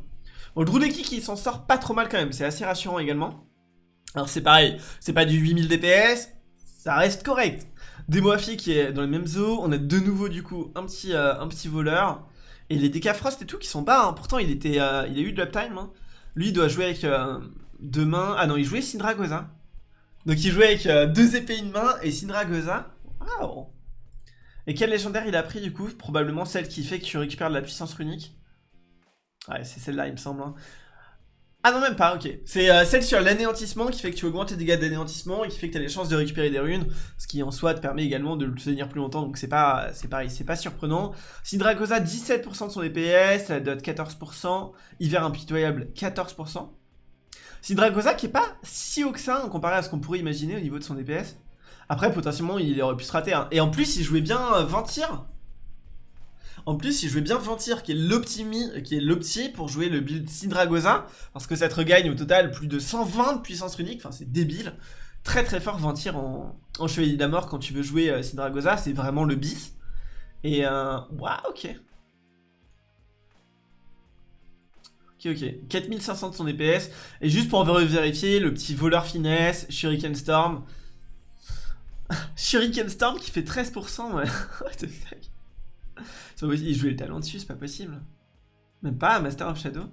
Bon, Drudeki qui s'en sort pas trop mal quand même, c'est assez rassurant également. Alors c'est pareil, c'est pas du 8000 DPS, ça reste correct. Demoafi qui est dans les mêmes eaux, on a de nouveau du coup un petit, euh, voleur. Et les Decafrost et tout qui sont bas, hein. pourtant il, était, euh, il a eu de l'uptime. Hein. Lui il doit jouer avec euh, deux mains, ah non il jouait Syndra Goza. Donc il jouait avec deux épées une main et Syndra Goza. Waouh Et quel légendaire il a pris du coup? Probablement celle qui fait que tu récupères de la puissance runique. Ouais, c'est celle-là, il me semble. Hein. Ah non, même pas, ok. C'est euh, celle sur l'anéantissement qui fait que tu augmentes tes dégâts d'anéantissement et qui fait que tu as les chances de récupérer des runes, ce qui en soi te permet également de le tenir plus longtemps, donc c'est pas c'est pareil, c'est pas surprenant. Syndragosa, 17% de son DPS, la dot 14%, Hiver impitoyable, 14%. Syndragosa qui est pas si haut que ça, comparé à ce qu'on pourrait imaginer au niveau de son DPS. Après, potentiellement, il aurait pu se rater. Hein. Et en plus, il jouait bien 20 euh, tirs. En plus, il jouait bien Ventir, qui est l'optimi, qui est l'opti pour jouer le build Syndragosa, parce que ça te regagne au total plus de 120 de puissance unique, enfin c'est débile. Très très fort Ventir en, Chevalier d'Amor quand tu veux jouer euh, c'est vraiment le bis. Et euh, waouh, ok. Ok, ok. 4500 de son DPS. Et juste pour vérifier, le petit voleur finesse, Shuriken Storm. (laughs) Shuriken Storm qui fait 13%, ouais. (laughs) What the fuck? Il jouait le talent dessus, c'est pas possible. Même pas Master of Shadow.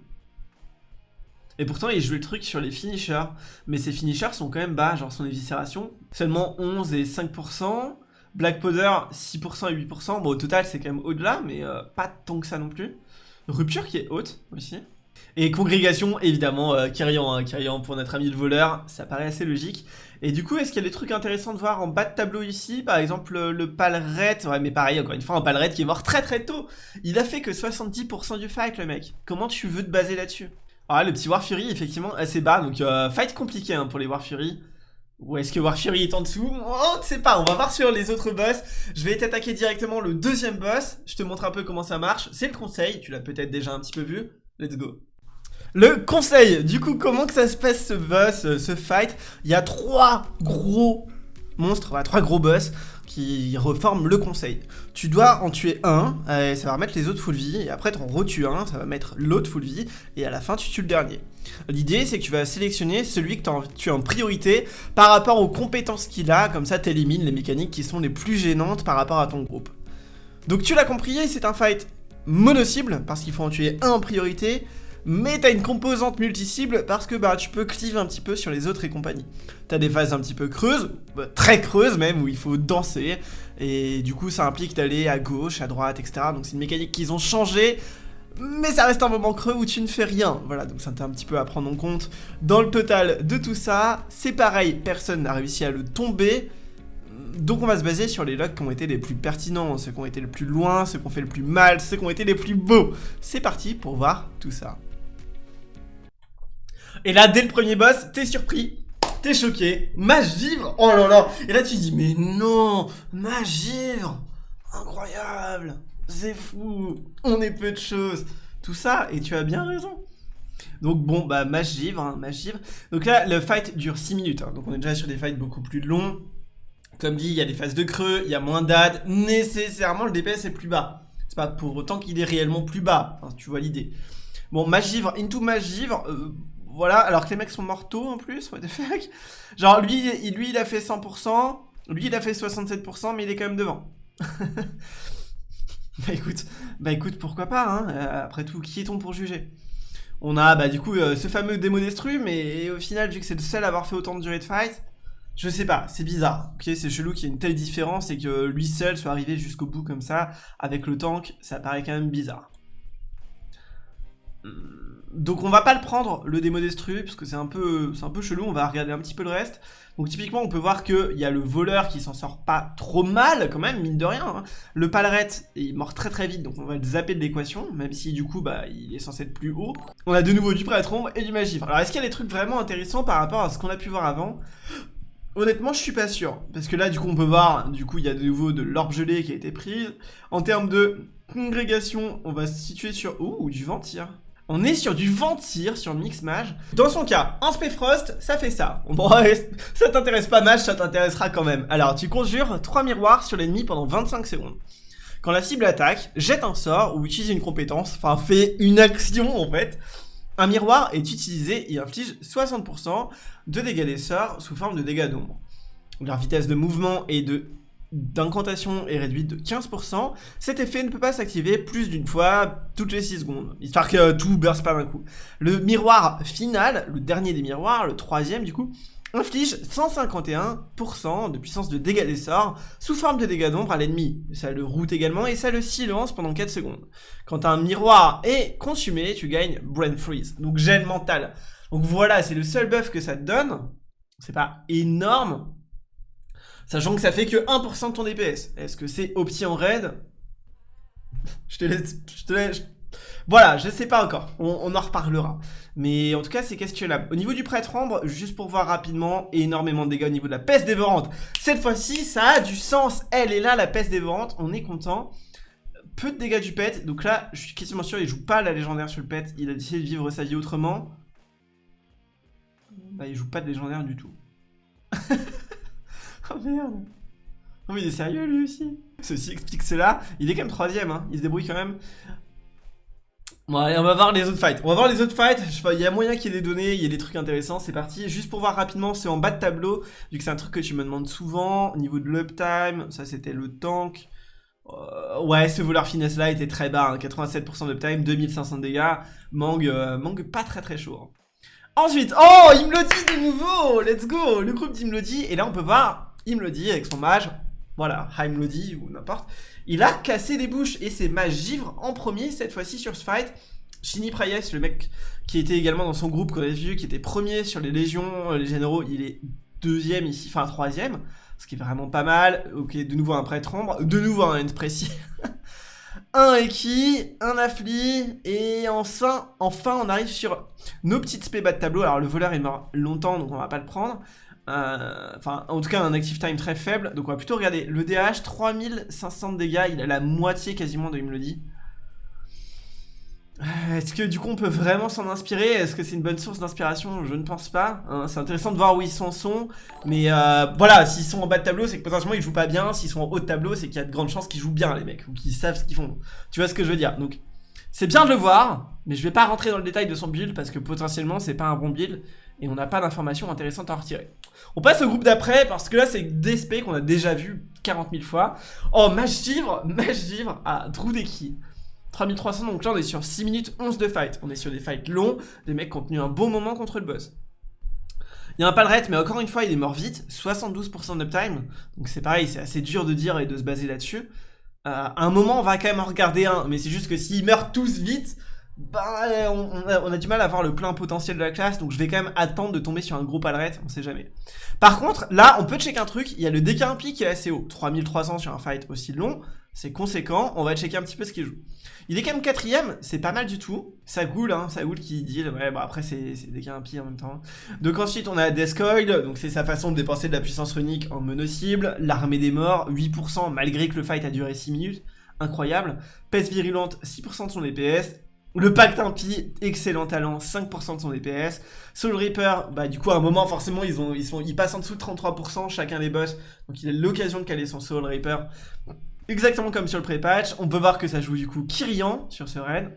Et pourtant, il jouait le truc sur les finishers. Mais ces finishers sont quand même bas, genre son éviscération. Seulement 11 et 5%. Black Powder, 6% et 8%. Bon, au total, c'est quand même au-delà, mais euh, pas tant que ça non plus. Rupture qui est haute aussi. Et congrégation, évidemment, euh, hein, pour notre ami le voleur, ça paraît assez logique. Et du coup, est-ce qu'il y a des trucs intéressants de voir en bas de tableau ici? Par exemple, le, Palret, ouais, mais pareil, encore une fois, un Palret qui est mort très très tôt. Il a fait que 70% du fight, le mec. Comment tu veux te baser là-dessus? Ah, le petit War Fury, effectivement, assez bas, donc euh, fight compliqué hein, pour les War Fury. Ou est-ce que War Fury est en dessous? On ne sait pas, on va voir sur les autres boss. Je vais t'attaquer directement le deuxième boss. Je te montre un peu comment ça marche. C'est le conseil, tu l'as peut-être déjà un petit peu vu. Let's go. Le conseil, du coup, comment que ça se passe ce boss, euh, ce fight? Il y a trois gros monstres, trois gros boss qui reforment le conseil. Tu dois en tuer un, ça va remettre les autres full vie, et après t'en retues un, ça va mettre l'autre full vie, et à la fin tu tues le dernier. L'idée c'est que tu vas sélectionner celui que tu as en priorité par rapport aux compétences qu'il a, comme ça t'élimines les mécaniques qui sont les plus gênantes par rapport à ton groupe. Donc tu l'as compris, c'est un fight mono-cible, parce qu'il faut en tuer un en priorité, mais t'as une composante multi-cible parce que bah, tu peux cleave un petit peu sur les autres et compagnie. T'as des phases un petit peu creuses, bah, très creuses même, où il faut danser, et du coup ça implique d'aller à gauche, à droite, etc. Donc c'est une mécanique qu'ils ont changé, mais ça reste un moment creux où tu ne fais rien. Voilà, donc ça un petit peu à prendre en compte. Dans le total de tout ça, c'est pareil, personne n'a réussi à le tomber, donc on va se baser sur les locks qui ont été les plus pertinents, ceux qui ont été le plus loin, ceux qui ont fait le plus mal, ceux qui ont été les plus beaux. C'est parti pour voir tout ça. Et là, dès le premier boss, t'es surpris, t'es choqué, magivre, oh là là Et là tu dis, mais non, magivre, incroyable, c'est fou, on est peu de choses, tout ça, et tu as bien raison. Donc bon, bah magivre, hein, magivre. Donc là, le fight dure 6 minutes, hein. donc on est déjà sur des fights beaucoup plus longs. Comme dit, il y a des phases de creux, il y a moins d'ad, nécessairement le DPS est plus bas. C'est pas pour autant qu'il est réellement plus bas, tu vois l'idée. Bon, magivre, into magivre, euh, voilà, alors que les mecs sont mortaux en plus, what the fuck Genre lui, il, lui il a fait 100%, lui il a fait 67%, mais il est quand même devant. (laughs) bah écoute, bah écoute, pourquoi pas, hein euh, Après tout, qui est-on pour juger? On a bah du coup euh, ce fameux démo destru, mais au final, vu que c'est le seul à avoir fait autant de durée de fight, je sais pas, c'est bizarre, ok, c'est chelou qu'il y ait une telle différence et que lui seul soit arrivé jusqu'au bout comme ça, avec le tank, ça paraît quand même bizarre. Donc on va pas le prendre, le démo destru, parce que c'est un, peu, un peu chelou, on va regarder un petit peu le reste. Donc typiquement on peut voir qu'il y a le voleur qui s'en sort pas trop mal quand même, mine de rien. Hein. Le palret, il mort très très vite, donc on va le zapper de l'équation, même si du coup bah il est censé être plus haut. On a de nouveau du prêtre et du magivre. Alors est-ce qu'il y a des trucs vraiment intéressants par rapport à ce qu'on a pu voir avant? Honnêtement, je suis pas sûr. Parce que là, du coup, on peut voir, du coup, il y a de nouveau de l'orbe gelée qui a été prise. En termes de congrégation, on va se situer sur... Ouh, du ventir. On est sur du ventir, sur Mix Mage. Dans son cas, en Frost, ça fait ça. Bon, ça t'intéresse pas Mage, ça t'intéressera quand même. Alors, tu conjures 3 miroirs sur l'ennemi pendant 25 secondes. Quand la cible attaque, jette un sort ou utilise une compétence, enfin fait une action en fait. Un miroir est utilisé et inflige 60% de dégâts des sorts sous forme de dégâts d'ombre. Leur vitesse de mouvement est de d'incantation est réduite de 15%, cet effet ne peut pas s'activer plus d'une fois toutes les 6 secondes, histoire que tout burst pas d'un coup. Le miroir final, le dernier des miroirs, le troisième du coup, inflige 151% de puissance de dégâts des sorts sous forme de dégâts d'ombre à l'ennemi. Ça le route également et ça le silence pendant 4 secondes. Quand un miroir est consumé, tu gagnes Brain Freeze, donc gêne mentale. Donc voilà, c'est le seul buff que ça te donne. C'est pas énorme, Sachant que ça fait que 1% de ton DPS. Est-ce que c'est opti en raid? Je te laisse... Je te laisse... Voilà, je sais pas encore, on, en reparlera. Mais en tout cas, c'est questionnable. Au niveau du prêtre ombre, juste pour voir rapidement, énormément de dégâts au niveau de la peste dévorante. Cette fois-ci, ça a du sens. Elle est là, la peste dévorante, on est content. Peu de dégâts du pet, donc là, je suis quasiment sûr, il joue pas la légendaire sur le pet. Il a décidé de vivre sa vie autrement. Bah, il joue pas de légendaire du tout. (laughs) Oh merde Oh mais il est sérieux lui aussi Ceci explique cela. Il est quand même troisième, hein. il se débrouille quand même. Ouais, on va voir les autres fights. On va voir les autres fights. Il y a moyen qu'il y ait des données, il y ait des trucs intéressants. C'est parti. Juste pour voir rapidement, c'est en bas de tableau. Vu que c'est un truc que tu me demandes souvent. Au niveau de l'uptime, ça c'était le tank. Euh, ouais, ce voleur finesse là était très bas. 87% d'uptime, 2500 dégâts. Mangue, euh, pas très très chaud. Hein. Ensuite, oh, il dit de nouveau. Let's go. Le groupe d'Imlodi. Et là, on peut voir Imlodi avec son mage. Voilà, Heimlodi ou n'importe. Il a cassé des bouches et c'est Mage Givre en premier cette fois-ci sur ce fight. Shini Prayes, le mec qui était également dans son groupe qu'on a vu, qui était premier sur les légions, euh, les généraux, il est deuxième ici, enfin troisième, ce qui est vraiment pas mal. Ok, de nouveau un prêtre ombre, de nouveau un end précis. (laughs) un Eki, un Affli, et enfin, enfin on arrive sur nos petites spé bas de tableau. Alors le voleur est mort longtemps, donc on va pas le prendre. Euh, enfin, en tout cas, un active time très faible. Donc, on va plutôt regarder le DH, 3500 dégâts. Il a la moitié quasiment de il. Euh, est-ce que du coup on peut vraiment s'en inspirer? Est-ce que c'est une bonne source d'inspiration? Je ne pense pas. Hein. c'est intéressant de voir où ils s'en sont. Mais euh, voilà, s'ils sont en bas de tableau, c'est que potentiellement ils jouent pas bien. S'ils sont en haut de tableau, c'est qu'il y a de grandes chances qu'ils jouent bien les mecs. Ou qu'ils savent ce qu'ils font. Tu vois ce que je veux dire? Donc c'est bien de le voir. Mais je vais pas rentrer dans le détail de son build parce que potentiellement c'est pas un bon build et on n'a pas d'informations intéressantes à retirer. On passe au groupe d'après, parce que là, c'est des SP qu'on a déjà vu 40 000 fois. Oh, Mage Givre, (laughs) Mage Givre à Drudeki. 3300, donc là, on est sur 6 minutes 11 de fight. On est sur des fights longs, des mecs qui ont tenu un bon moment contre le boss. Il y a un palret, mais encore une fois, il est mort vite. 72% d'uptime. Donc c'est pareil, c'est assez dur de dire et de se baser là-dessus. Euh, à un moment, on va quand même en regarder un, mais c'est juste que s'ils meurent tous vite, bah, on, a, du mal à voir le plein potentiel de la classe, donc je vais quand même attendre de tomber sur un gros palret, on sait jamais. Par contre, là, on peut checker un truc, il y a le DKMP qui est assez haut, 3300 sur un fight aussi long, c'est conséquent, on va checker un petit peu ce qu'il joue. Il est quand même quatrième, c'est pas mal du tout, ça goule, hein, ça goule qui dit, ouais, bah après c'est DKMP en même temps. Donc ensuite, on a Deathcoil, donc c'est sa façon de dépenser de la puissance runique en mono-cible, l'armée des morts, 8% malgré que le fight a duré 6 minutes, incroyable. Peste virulente, 6% de son DPS, le pacte impie, excellent talent, 5% de son DPS. Soul Reaper, bah du coup à un moment forcément ils, ont, ils, sont, ils passent en dessous de 33% chacun des boss. Donc il a l'occasion de caler son Soul Reaper. Exactement comme sur le pré-patch. On peut voir que ça joue du coup Kyrian sur ce raid.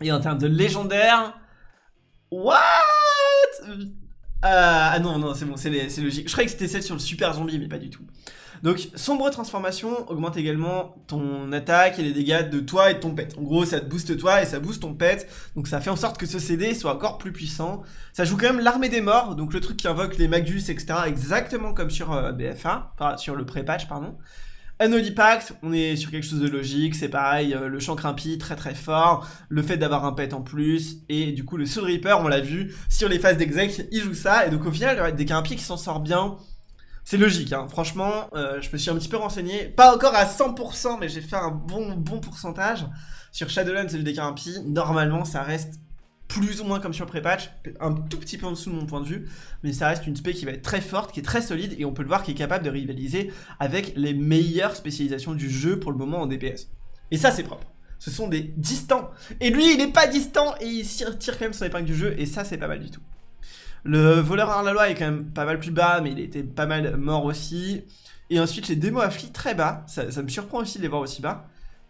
Et en termes de légendaire... What? Ah non, non, c'est bon, c'est logique. Je croyais que c'était celle sur le super zombie, mais pas du tout. Donc, sombre transformation augmente également ton attaque et les dégâts de toi et de ton pet. En gros, ça te booste toi et ça booste ton pet. Donc, ça fait en sorte que ce CD soit encore plus puissant. Ça joue quand même l'armée des morts, donc le truc qui invoque les magus, etc. Exactement comme sur euh, BFA, enfin, sur le pré-patch, pardon. Unholy Pact, on est sur quelque chose de logique, c'est pareil, euh, le champ crimpi très très fort, le fait d'avoir un pet en plus, et du coup le Soul Reaper, on l'a vu, sur les phases d'exec, il joue ça, et donc au final, il y a des crimpi qui s'en sort bien, c'est logique, hein. franchement, euh, je me suis un petit peu renseigné, pas encore à 100%, mais j'ai fait un bon, bon pourcentage. Sur Shadowlands et le DKMP, normalement ça reste plus ou moins comme sur pré-patch, un tout petit peu en dessous de mon point de vue, mais ça reste une spé qui va être très forte, qui est très solide, et on peut le voir qui est capable de rivaliser avec les meilleures spécialisations du jeu pour le moment en DPS. Et ça c'est propre. Ce sont des distants. Et lui, il n'est pas distant, et il tire quand même son épingle du jeu, et ça c'est pas mal du tout. Le voleur à la loi est quand même pas mal plus bas, mais il était pas mal mort aussi. Et ensuite, les démos affli très bas. Ça, me surprend aussi de les voir aussi bas.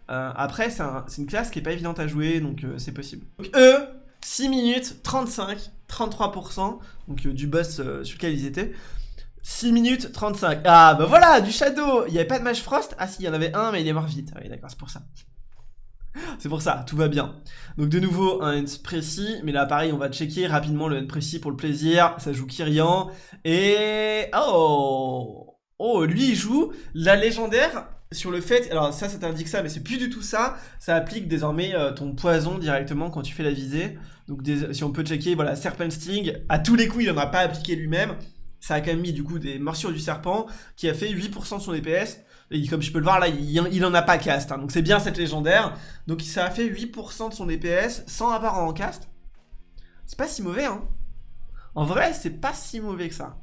Euh, après, c'est une classe qui est pas évidente à jouer, donc euh, c'est possible. Donc eux, 6 minutes, 35, 33%, donc euh, du boss sur lequel ils étaient. 6 minutes 35. Ah bah voilà, du Shadow Il n'y avait pas de Mage Frost? Ah si, il y en avait un, mais il est mort vite. Ah oui, d'accord, c'est pour ça. (laughs) C'est pour ça, tout va bien. Donc de nouveau, un end précis, mais là pareil, on va checker rapidement le end précis pour le plaisir. Ça joue Kyrian. Et... Oh Oh, lui il joue la légendaire sur le fait... Alors ça, ça t'indique ça, mais c'est plus du tout ça. Ça applique désormais euh, ton poison directement quand tu fais la visée. Donc si on peut checker, voilà, Serpent Sting, à tous les coups, il n'en a pas appliqué lui-même. Ça a quand même mis du coup des morsures du serpent qui a fait 8% de son DPS. Et comme je peux le voir là, il, en a pas cast. Hein. donc c'est bien cette légendaire. Donc ça a fait 8% de son DPS sans avoir en cast. C'est pas si mauvais hein. En vrai, c'est pas si mauvais que ça.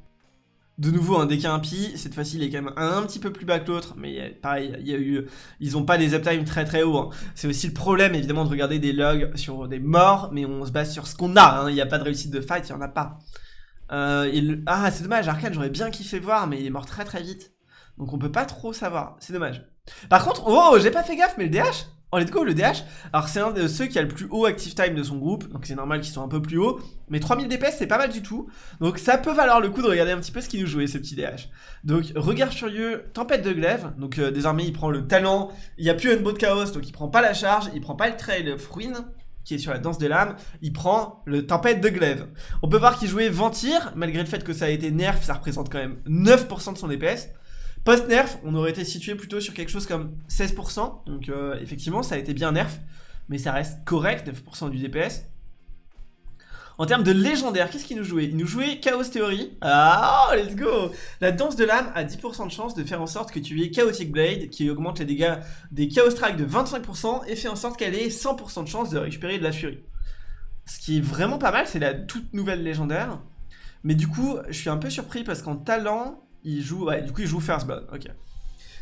De nouveau, un DK impie, cette fois-ci il est quand même un, petit peu plus bas que l'autre, mais pareil, il y a eu, ils ont pas des uptime très très hauts. Hein. C'est aussi le problème évidemment de regarder des logs sur des morts, mais on se base sur ce qu'on a, hein. il n'y a pas de réussite de fight, il n'y en a pas. Euh, ah c'est dommage, Arkane j'aurais bien kiffé voir, mais il est mort très très vite. Donc on peut pas trop savoir, c'est dommage. Par contre, oh, j'ai pas fait gaffe, mais le DH Oh let's go le DH Alors c'est un de ceux qui a le plus haut active time de son groupe. Donc c'est normal qu'ils soient un peu plus hauts. Mais 3000 DPS c'est pas mal du tout. Donc ça peut valoir le coup de regarder un petit peu ce qu'il nous jouait ce petit DH Donc regard furieux, tempête de glaive. Donc euh, désormais il prend le talent. Il n'y a plus un de chaos donc il prend pas la charge. Il prend pas le trail of ruin qui est sur la danse de l'âme, il prend le tempête de glaive. On peut voir qu'il jouait Ventir, malgré le fait que ça a été nerf, ça représente quand même 9% de son DPS. Post-nerf, on aurait été situé plutôt sur quelque chose comme 16%. Donc euh, effectivement, ça a été bien nerf. Mais ça reste correct, 9% du DPS. En termes de légendaire, qu'est-ce qu'il nous jouait? Il nous jouait Chaos Theory. Ah, let's go La danse de l'âme a 10% de chance de faire en sorte que tu aies Chaotic Blade, qui augmente les dégâts des Chaos Strike de 25%, et fait en sorte qu'elle ait 100% de chance de récupérer de la furie. Ce qui est vraiment pas mal, c'est la toute nouvelle légendaire. Mais du coup, je suis un peu surpris parce qu'en talent, il joue, du coup il joue First Blood, ok.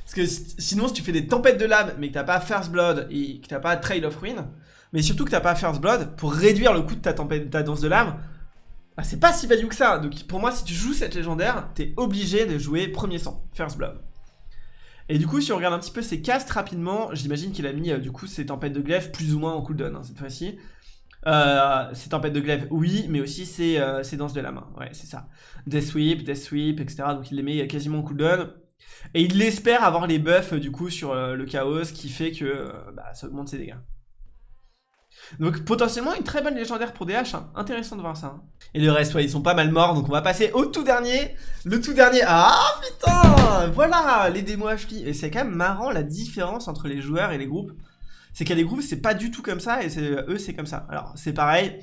Parce que sinon si tu fais des tempêtes de lame mais que t'as pas First Blood et que t'as pas Trail of Ruin, mais surtout que t'as pas First Blood, pour réduire le coût de ta, tempête, ta danse de lame, bah, c'est pas si value que ça. Donc pour moi si tu joues cette légendaire, t'es obligé de jouer premier sang, First Blood. Et du coup, si on regarde un petit peu ses castes rapidement, j'imagine qu'il a mis euh, du coup ses tempêtes de glaive plus ou moins en cooldown hein, cette fois-ci. Euh, c'est tempête de glaive, oui, mais aussi c'est euh, danse de la main. Ouais, c'est ça. Death Sweep, Death Sweep, etc. Donc il les met quasiment en cooldown. Et il espère avoir les buffs du coup sur euh, le chaos qui fait que euh, bah, ça augmente ses dégâts. Donc potentiellement une très bonne légendaire pour DH, hein. intéressant de voir ça. Hein. Et le reste, ouais, ils sont pas mal morts, donc on va passer au tout dernier. Le tout dernier, ah putain Voilà, les démos HFI. Et c'est quand même marrant la différence entre les joueurs et les groupes c'est qu'il y a des groupes, c'est pas du tout comme ça, et eux, c'est comme ça. Alors, c'est pareil,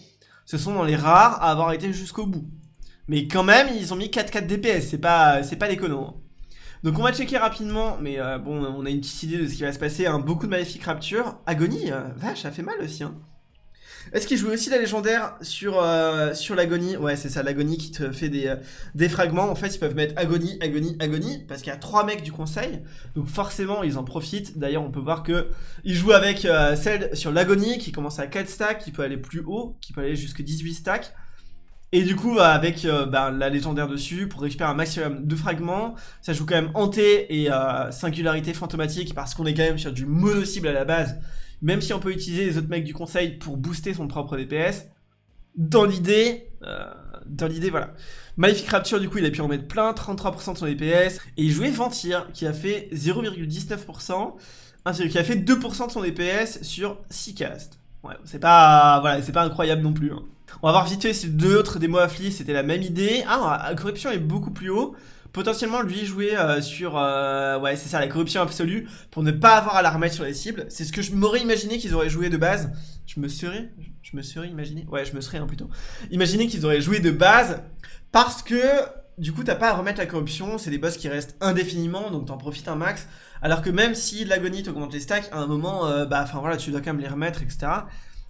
ce sont dans les rares à avoir été jusqu'au bout. Mais quand même, ils ont mis 4-4 DPS, c'est pas, pas déconnant. Hein. Donc on va checker rapidement, mais euh, bon, on a une petite idée de ce qui va se passer. Hein. Beaucoup de Maléfique Rapture. Agonie, euh, vache, ça fait mal aussi. Hein. Est-ce qu'il joue aussi la légendaire sur, euh, sur l'agonie? Ouais, c'est ça, l'agonie qui te fait des, euh, des fragments. En fait, ils peuvent mettre agonie, agonie, agonie, parce qu'il y a trois mecs du conseil. Donc forcément, ils en profitent. D'ailleurs, on peut voir que il joue avec euh, celle sur l'agonie, qui commence à 4 stacks, qui peut aller plus haut, qui peut aller jusqu'à 18 stacks. Et du coup, avec bah, la légendaire dessus, pour récupérer un maximum de fragments, ça joue quand même hanté et singularité fantomatique, parce qu'on est quand même sur du mono-cible à la base. Même si on peut utiliser les autres mecs du conseil pour booster son propre DPS, dans l'idée, euh, dans l'idée, voilà. Maléfique Rapture, du coup, il a pu en mettre plein, 33% de son DPS, et il jouait Ventir, qui a fait 0,19%, ainsi qui a fait 2% de son DPS sur 6 casts. Ouais, c'est pas, incroyable non plus. Hein. On va voir vite fait si deux autres démos afflis, c'était la même idée. Ah, corruption est beaucoup plus haut potentiellement lui jouer euh, sur euh, ouais c'est ça la corruption absolue pour ne pas avoir à la remettre sur les cibles. C'est ce que je m'aurais imaginé qu'ils auraient joué de base. Je me serais je me serais imaginé ouais je me serais hein, plutôt. Imaginé qu'ils auraient joué de base parce que du coup t'as pas à remettre la corruption c'est des boss qui restent indéfiniment donc t'en profites un max. Alors que même si l'agonie t'augmente les stacks à un moment euh, bah enfin voilà tu dois quand même les remettre etc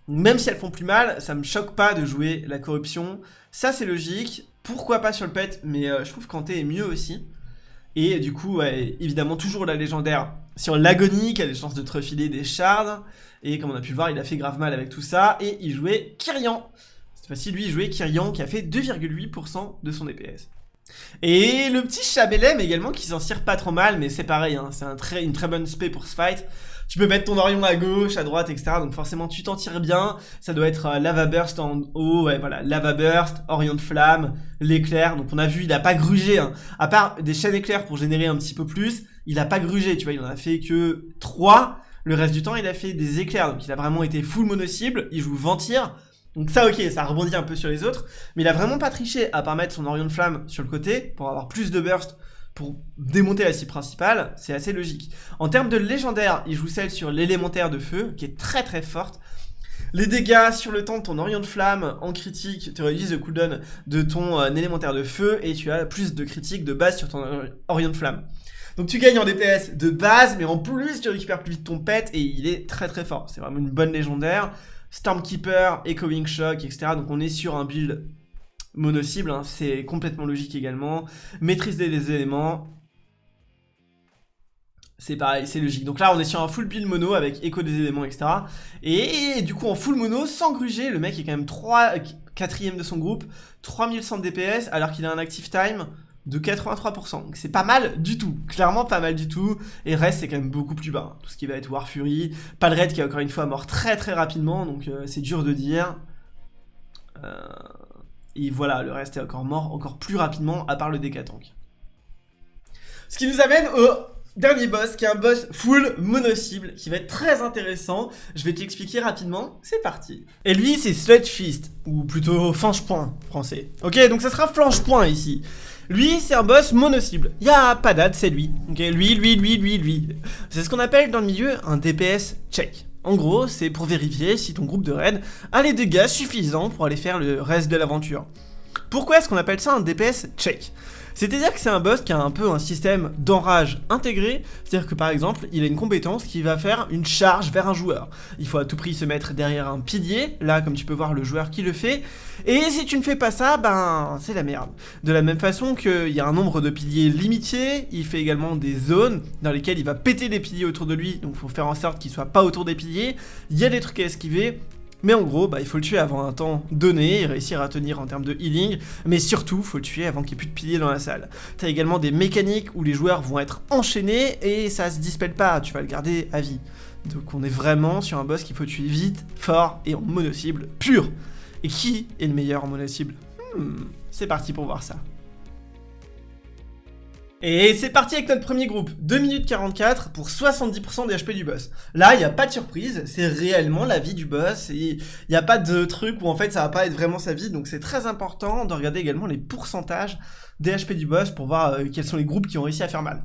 même si elles font plus mal, ça me choque pas de jouer la corruption. Ça, c'est logique. Pourquoi pas sur le pet, mais euh, je trouve qu'Anté est mieux aussi. Et du coup, évidemment, toujours la légendaire sur l'agonie, qui a des chances de te refiler des shards. Et comme on a pu le voir, il a fait grave mal avec tout ça. Et il jouait Kyrian. Cette fois-ci, lui, il jouait Kyrian, qui a fait 2,8% de son DPS. Et le petit Chabelem également, qui s'en tire pas trop mal, mais c'est pareil, hein, c'est une très bonne spé pour ce fight tu peux mettre ton Orion à gauche, à droite, etc. Donc forcément, tu t'en tires bien. Ça doit être euh, Lava Burst en haut, ouais, voilà, Lava Burst, Orion de Flamme, l'éclair. Donc on a vu, il a pas grugé, hein. À part des chaînes éclairs pour générer un petit peu plus, il a pas grugé, tu vois, il en a fait que 3. Le reste du temps, il a fait des éclairs. Donc il a vraiment été full mono-cible. Il joue Ventir. Donc ça ok, ça rebondit un peu sur les autres, mais il a vraiment pas triché à part mettre son Orion de Flamme sur le côté pour avoir plus de burst pour démonter la cible principale, c'est assez logique. En termes de légendaire, il joue celle sur l'élémentaire de feu, qui est très très forte. Les dégâts sur le temps de ton Orion de Flamme en critique te réduisent le cooldown de ton euh, élémentaire de feu et tu as plus de critiques de base sur ton Orion de Flamme. Donc tu gagnes en DPS de base, mais en plus tu récupères plus vite ton pet et il est très très fort. C'est vraiment une bonne légendaire. Stormkeeper, Echoing Shock, etc. Donc on est sur un build mono-cible, hein, c'est complètement logique également. Maîtrise des éléments, c'est pareil, c'est logique. Donc là, on est sur un full build mono avec écho des éléments, etc. Et du coup, en full mono, sans gruger, le mec est quand même 3, 4ème de son groupe, 3100 DPS, alors qu'il a un active time de 83%. Donc c'est pas mal du tout, clairement pas mal du tout. Et reste, c'est quand même beaucoup plus bas. Tout ce qui va être War Fury, Palred qui est encore une fois mort très très rapidement, donc euh, c'est dur de dire. Euh, et voilà, le reste est encore mort encore plus rapidement, à part le Decatank. Ce qui nous amène au dernier boss, qui est un boss full mono-cible, qui va être très intéressant. Je vais t'expliquer rapidement, c'est parti. Et lui, c'est Sludge Fist, ou plutôt Flanche-Point, français. Ok, donc ça sera Flanche-Point ici. Lui, c'est un boss mono-cible. Il a pas date, c'est lui. Ok, lui, lui, lui, lui, lui. C'est ce qu'on appelle dans le milieu un DPS check. En gros, c'est pour vérifier si ton groupe de raid a les dégâts suffisants pour aller faire le reste de l'aventure. Pourquoi est-ce qu'on appelle ça un DPS check? C'est-à-dire que c'est un boss qui a un peu un système d'enrage intégré, c'est-à-dire que par exemple, il a une compétence qui va faire une charge vers un joueur. Il faut à tout prix se mettre derrière un pilier, là comme tu peux voir le joueur qui le fait, et si tu ne fais pas ça, ben c'est la merde. De la même façon qu'il y a un nombre de piliers limité, il fait également des zones dans lesquelles il va péter des piliers autour de lui, donc il faut faire en sorte qu'il soit pas autour des piliers, il y a des trucs à esquiver, mais en gros, bah, il faut le tuer avant un temps donné et réussir à tenir en termes de healing. Mais surtout, il faut le tuer avant qu'il n'y ait plus de piliers dans la salle. T'as également des mécaniques où les joueurs vont être enchaînés et ça se dispelle pas, tu vas le garder à vie. Donc on est vraiment sur un boss qu'il faut tuer vite, fort et en mono-cible pur. Et qui est le meilleur en mono-cible hmm, C'est parti pour voir ça. Et c'est parti avec notre premier groupe, 2 minutes 44 pour 70% des HP du boss. Là, il n'y a pas de surprise, c'est réellement la vie du boss, et il n'y a pas de truc où en fait ça va pas être vraiment sa vie, donc c'est très important de regarder également les pourcentages des HP du boss pour voir euh, quels sont les groupes qui ont réussi à faire mal.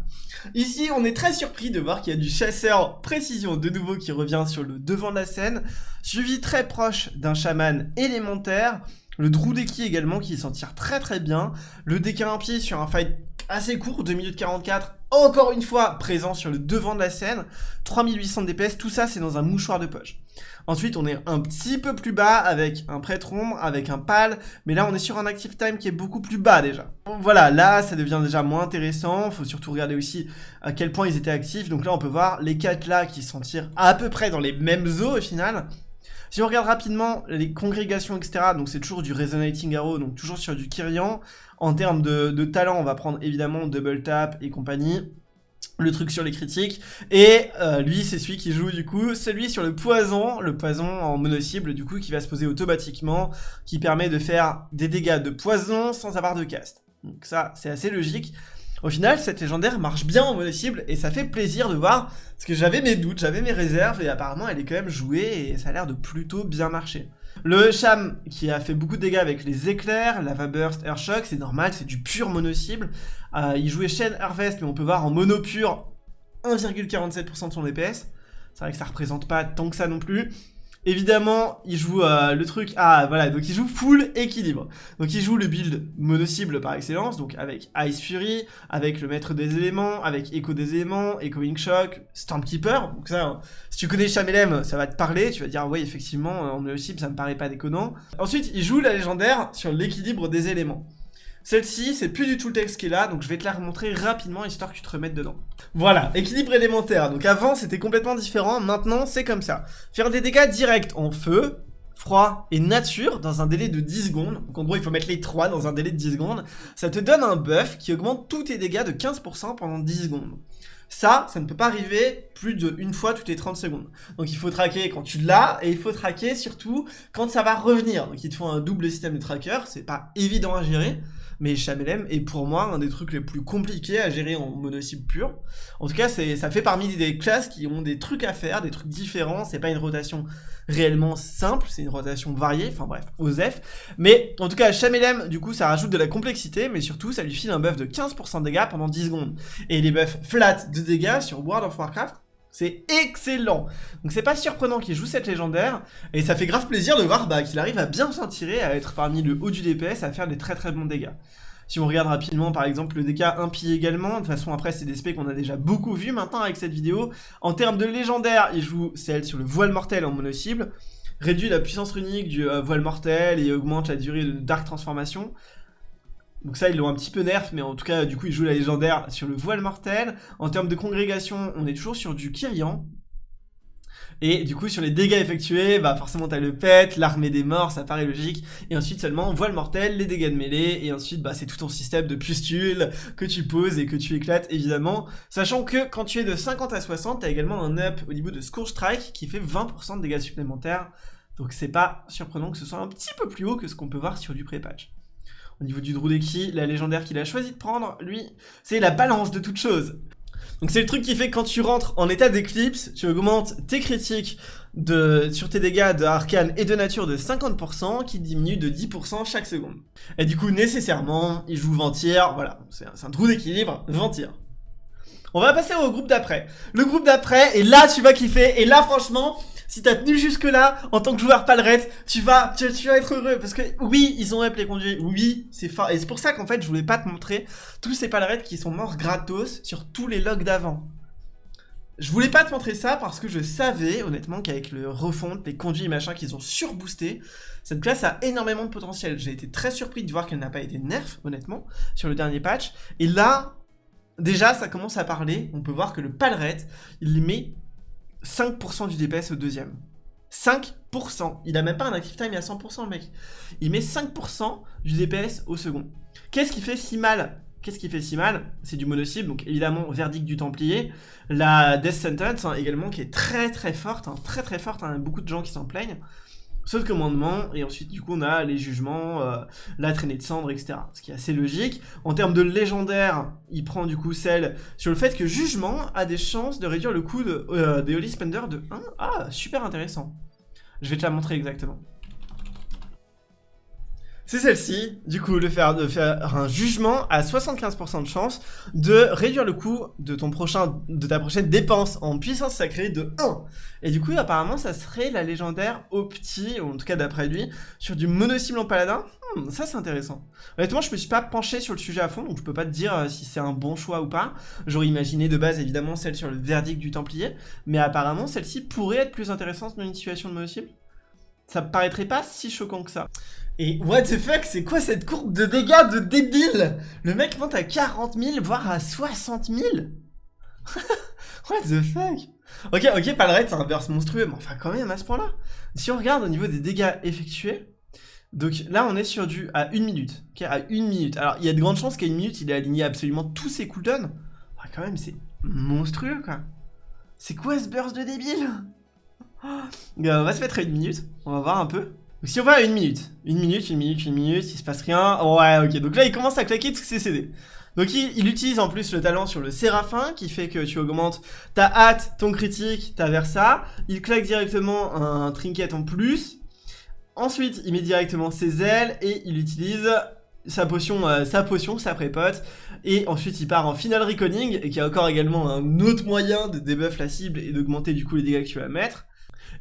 Ici, on est très surpris de voir qu'il y a du chasseur précision de nouveau qui revient sur le devant de la scène, suivi très proche d'un chaman élémentaire, le Droudeki également qui s'en tire très très bien, le DK pied sur un fight assez court, 2 minutes 44, encore une fois présent sur le devant de la scène, 3800 DPS, tout ça c'est dans un mouchoir de poche. Ensuite on est un petit peu plus bas avec un prêtre ombre, avec un pal, mais là on est sur un active time qui est beaucoup plus bas déjà. Voilà, là ça devient déjà moins intéressant, faut surtout regarder aussi à quel point ils étaient actifs, donc là on peut voir les 4 là qui s'en tirent à peu près dans les mêmes eaux au final, si on regarde rapidement les congrégations, etc., donc c'est toujours du Resonating Arrow, donc toujours sur du Kyrian. En termes de, talent, on va prendre évidemment Double Tap et compagnie le truc sur les critiques, et euh, lui c'est celui qui joue du coup, celui sur le poison, le poison en mono-cible du coup qui va se poser automatiquement, qui permet de faire des dégâts de poison sans avoir de cast. Donc ça c'est assez logique, au final, cette légendaire marche bien en mono-cible et ça fait plaisir de voir, parce que j'avais mes doutes, j'avais mes réserves et apparemment elle est quand même jouée et ça a l'air de plutôt bien marcher. Le Cham qui a fait beaucoup de dégâts avec les éclairs, Lava Burst, Air Shock, c'est normal, c'est du pur mono-cible. Euh, il jouait Shen Harvest, mais on peut voir en mono pur 1,47% de son DPS. C'est vrai que ça représente pas tant que ça non plus. Évidemment, il joue euh, le truc... Ah, voilà, donc il joue full équilibre. Donc il joue le build mono-cible par excellence, donc avec Ice Fury, avec le maître des éléments, avec Echo des éléments, Echoing Shock, Stormkeeper. Donc ça, hein, si tu connais Chamelem, ça va te parler, tu vas dire, oui, effectivement, en mono-cible, ça me paraît pas déconnant. Ensuite, il joue la légendaire sur l'équilibre des éléments. Celle-ci, c'est plus du tout le texte qui est là, donc je vais te la remontrer rapidement, histoire que tu te remettes dedans. Voilà, équilibre élémentaire. Donc avant, c'était complètement différent, maintenant, c'est comme ça. Faire des dégâts directs en feu, froid et nature dans un délai de 10 secondes. Donc en gros, il faut mettre les 3 dans un délai de 10 secondes. Ça te donne un buff qui augmente tous tes dégâts de 15% pendant 10 secondes. Ça, ça ne peut pas arriver plus d'une fois toutes les 30 secondes. Donc il faut traquer quand tu l'as, et il faut traquer surtout quand ça va revenir. Donc il te faut un double système de tracker, c'est pas évident à gérer mais Chamelem est pour moi un des trucs les plus compliqués à gérer en mono-cible pur. En tout cas, ça fait parmi des classes qui ont des trucs à faire, des trucs différents, c'est pas une rotation réellement simple, c'est une rotation variée, enfin bref, OSEF. Mais en tout cas, Chamelem, du coup, ça rajoute de la complexité, mais surtout, ça lui file un buff de 15% de dégâts pendant 10 secondes. Et les buffs flat de dégâts sur World of Warcraft, c'est excellent Donc c'est pas surprenant qu'il joue cette légendaire, et ça fait grave plaisir de voir bah, qu'il arrive à bien s'en tirer, à être parmi le haut du DPS, à faire des très très bons dégâts. Si on regarde rapidement par exemple le DK impie également, de toute façon après c'est des specs qu'on a déjà beaucoup vu maintenant avec cette vidéo. En termes de légendaire, il joue celle sur le voile mortel en mono-cible, réduit la puissance runique du euh, voile mortel et augmente la durée de Dark Transformation. Donc ça, ils l'ont un petit peu nerf, mais en tout cas, du coup, ils jouent la légendaire sur le voile mortel. En termes de congrégation, on est toujours sur du Kyrian. Et du coup, sur les dégâts effectués, bah forcément t'as le pet, l'armée des morts, ça paraît logique. Et ensuite seulement, voile mortelle, les dégâts de mêlée, et ensuite bah c'est tout ton système de pustules que tu poses et que tu éclates évidemment. Sachant que quand tu es de 50 à 60, t'as également un up au niveau de Scourge Strike qui fait 20% de dégâts supplémentaires. Donc c'est pas surprenant que ce soit un petit peu plus haut que ce qu'on peut voir sur du pré-patch. Au niveau du Drudeki, la légendaire qu'il a choisi de prendre, lui, c'est la balance de toute chose. Donc c'est le truc qui fait que quand tu rentres en état d'éclipse, tu augmentes tes critiques de, sur tes dégâts de arcane et de nature de 50% qui diminue de 10% chaque seconde. Et du coup, nécessairement, il joue Ventir, voilà, c'est un, un trou d'équilibre, Ventir. On va passer au groupe d'après. Le groupe d'après, et là tu vas kiffer, et là franchement, si t'as tenu jusque là, en tant que joueur palrette, tu vas, tu, vas être heureux. Parce que oui, ils ont up les conduits, oui, c'est fort. Et c'est pour ça qu'en fait, je voulais pas te montrer tous ces palrettes qui sont morts gratos sur tous les logs d'avant. Je voulais pas te montrer ça parce que je savais, honnêtement, qu'avec le refonte, les conduits et machin qu'ils ont surboosté, cette classe a énormément de potentiel. J'ai été très surpris de voir qu'elle n'a pas été nerf, honnêtement, sur le dernier patch. Et là, déjà, ça commence à parler. On peut voir que le palrette, il met 5% du DPS au deuxième. 5%. Il a même pas un active time à 100% le mec. Il met 5% du DPS au second. Qu'est-ce qui fait si mal? Qu'est-ce qui fait si mal? C'est du mono-cible, donc évidemment, verdict du Templier. La Death Sentence, hein, également, qui est très très forte, hein, très très forte, hein, beaucoup de gens qui s'en plaignent. Sauf commandement, et ensuite du coup on a les jugements, euh, la traînée de cendres, etc. Ce qui est assez logique. En termes de légendaire, il prend du coup celle sur le fait que jugement a des chances de réduire le coût de, euh, des Holy Spender de 1. Ah, super intéressant. Je vais te la montrer exactement c'est celle-ci, du coup, faire, de faire un jugement à 75% de chance de réduire le coût de, ta prochaine dépense en puissance sacrée de 1. Et du coup, apparemment, ça serait la légendaire Opti, ou en tout cas d'après lui, sur du mono-cible en paladin. Hmm, ça, c'est intéressant. Honnêtement, je me suis pas penché sur le sujet à fond, donc je peux pas te dire euh, si c'est un bon choix ou pas. J'aurais imaginé de base, évidemment, celle sur le verdict du Templier, mais apparemment, celle-ci pourrait être plus intéressante dans une situation de mono-cible. Ça paraîtrait pas si choquant que ça. Et what the fuck, c'est quoi cette courbe de dégâts de débile? Le mec monte à 40 000, voire à 60 000 (laughs) What the fuck? Ok, ok, Palret, c'est un burst monstrueux, mais enfin quand même à ce point-là. Si on regarde au niveau des dégâts effectués, donc là on est sur du à 1 minute, ok, à 1 minute. Alors il y a de grandes chances qu'à 1 minute il ait aligné absolument tous ses cooldowns. Quand même, c'est monstrueux quoi. C'est quoi ce burst de débile? (laughs) On va se mettre à 1 minute, on va voir un peu si on va à une minute, une minute, une minute, une minute, il se passe rien, ouais ok, donc là il commence à claquer tous ses CD. Donc il, utilise en plus le talent sur le Séraphin qui fait que tu augmentes ta hâte, ton critique, ta versa. Il claque directement un trinket en plus. Ensuite il met directement ses ailes et il utilise sa potion, euh, sa potion, sa prépote. Et ensuite il part en final reconning et qui a encore également un autre moyen de debuff la cible et d'augmenter du coup les dégâts que tu vas mettre.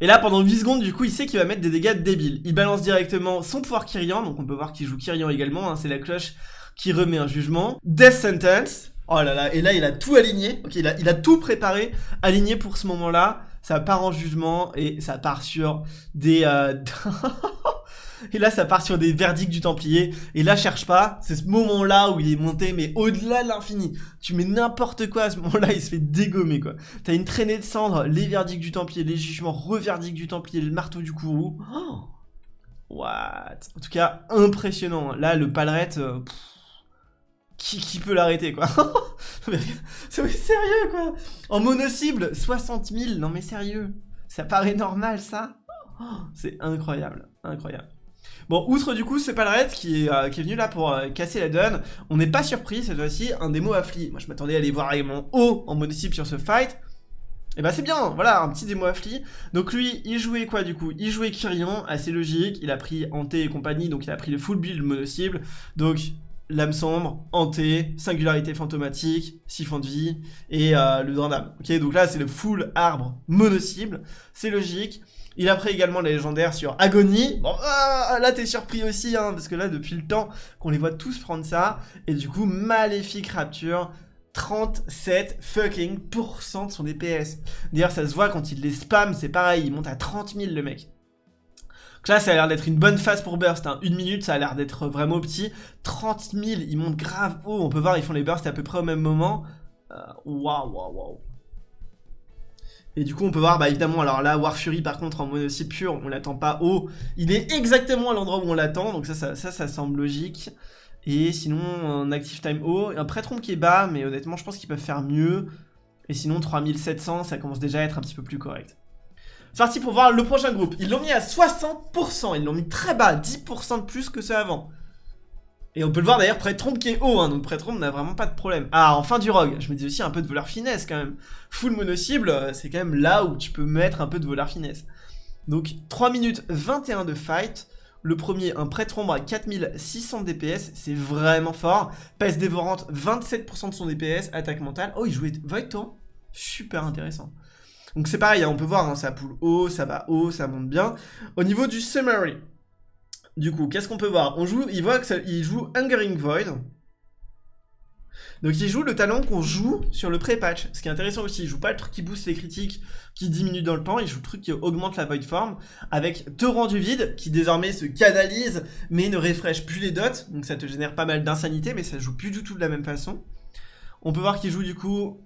Et là, pendant 8 secondes, du coup, il sait qu'il va mettre des dégâts débiles. Il balance directement son pouvoir Kyrian, donc on peut voir qu'il joue Kyrian également, hein, c'est la cloche qui remet un jugement. Death Sentence, oh là là, et là, il a tout aligné, ok, il a, tout préparé, aligné pour ce moment-là. Ça part en jugement, et ça part sur des... Euh... (laughs) Et là, ça part sur des verdicts du Templier. Et là, cherche pas. C'est ce moment-là où il est monté, mais au-delà de l'infini. Tu mets n'importe quoi à ce moment-là, il se fait dégommer, quoi. T'as une traînée de cendres, les verdicts du Templier, les jugements, reverdicts du Templier, le marteau du Kourou. Oh What? En tout cas, impressionnant. Là, le palerette... Euh, qui, qui, peut l'arrêter, quoi? (laughs) C'est sérieux, quoi? En mono-cible, 60 000. Non, mais sérieux. Ça paraît normal, ça? Oh, C'est incroyable. Incroyable. Bon, outre du coup ce Palret qui euh, qui est venu là pour euh, casser la donne, on n'est pas surpris cette fois-ci, un démo affli. Moi je m'attendais à aller voir mon haut en monocycle sur ce fight. Et bah c'est bien, voilà, un petit démo affli. Donc lui, il jouait quoi du coup? Il jouait Kyrian, assez logique, il a pris Hanté et compagnie, donc il a pris le full build mono-cible. Donc Lame sombre, hanté, singularité fantomatique, siphon de vie et euh, le d'âme. Ok, donc là c'est le full arbre mono-cible, c'est logique. Il a pris également les légendaires sur Agonie. Bon, ah, là t'es surpris aussi, hein, parce que là depuis le temps qu'on les voit tous prendre ça. Et du coup, Maléfique Rapture, 37 fucking de son DPS. D'ailleurs, ça se voit quand il les spam, c'est pareil, il monte à 30 000 le mec. Donc là, ça a l'air d'être une bonne phase pour burst. Hein. Une minute, ça a l'air d'être vraiment petit. 30 000, ils montent grave haut. On peut voir, ils font les bursts à peu près au même moment. Euh, waouh, waouh, waouh. Et du coup, on peut voir, bah évidemment, alors là, War Fury, par contre, en monocycle pur, on l'attend pas haut. Il est exactement à l'endroit où on l'attend, donc ça ça, ça, semble logique. Et sinon, un Active Time haut, un Prêtre qui est bas, mais honnêtement, je pense qu'ils peuvent faire mieux. Et sinon, 3700, ça commence déjà à être un petit peu plus correct. C'est parti pour voir le prochain groupe. Ils l'ont mis à 60%, ils l'ont mis très bas, 10% de plus que ce avant. Et on peut le voir d'ailleurs, Prêtre qui est haut, hein, donc Prêtre n'a vraiment pas de problème. Ah, enfin du rogue, je me dis aussi un peu de voleur finesse quand même. Full mono-cible, euh, c'est quand même là où tu peux mettre un peu de voleur finesse. Donc 3 minutes 21 de fight. Le premier, un prêtre ombre à 4600 DPS, c'est vraiment fort. Pèse dévorante, 27% de son DPS, attaque mentale. Oh, il jouait Void Super intéressant. Donc c'est pareil, hein, on peut voir, hein, ça poule haut, ça va haut, ça monte bien. Au niveau du summary, du coup, qu'est-ce qu'on peut voir On joue, il voit qu'il joue Hungering Void. Donc il joue le talent qu'on joue sur le pré-patch. Ce qui est intéressant aussi, il joue pas le truc qui booste les critiques, qui diminue dans le temps, il joue le truc qui augmente la void form, avec Torrent du vide, qui désormais se canalise, mais ne refresh plus les dots, donc ça te génère pas mal d'insanité, mais ça joue plus du tout de la même façon. On peut voir qu'il joue du coup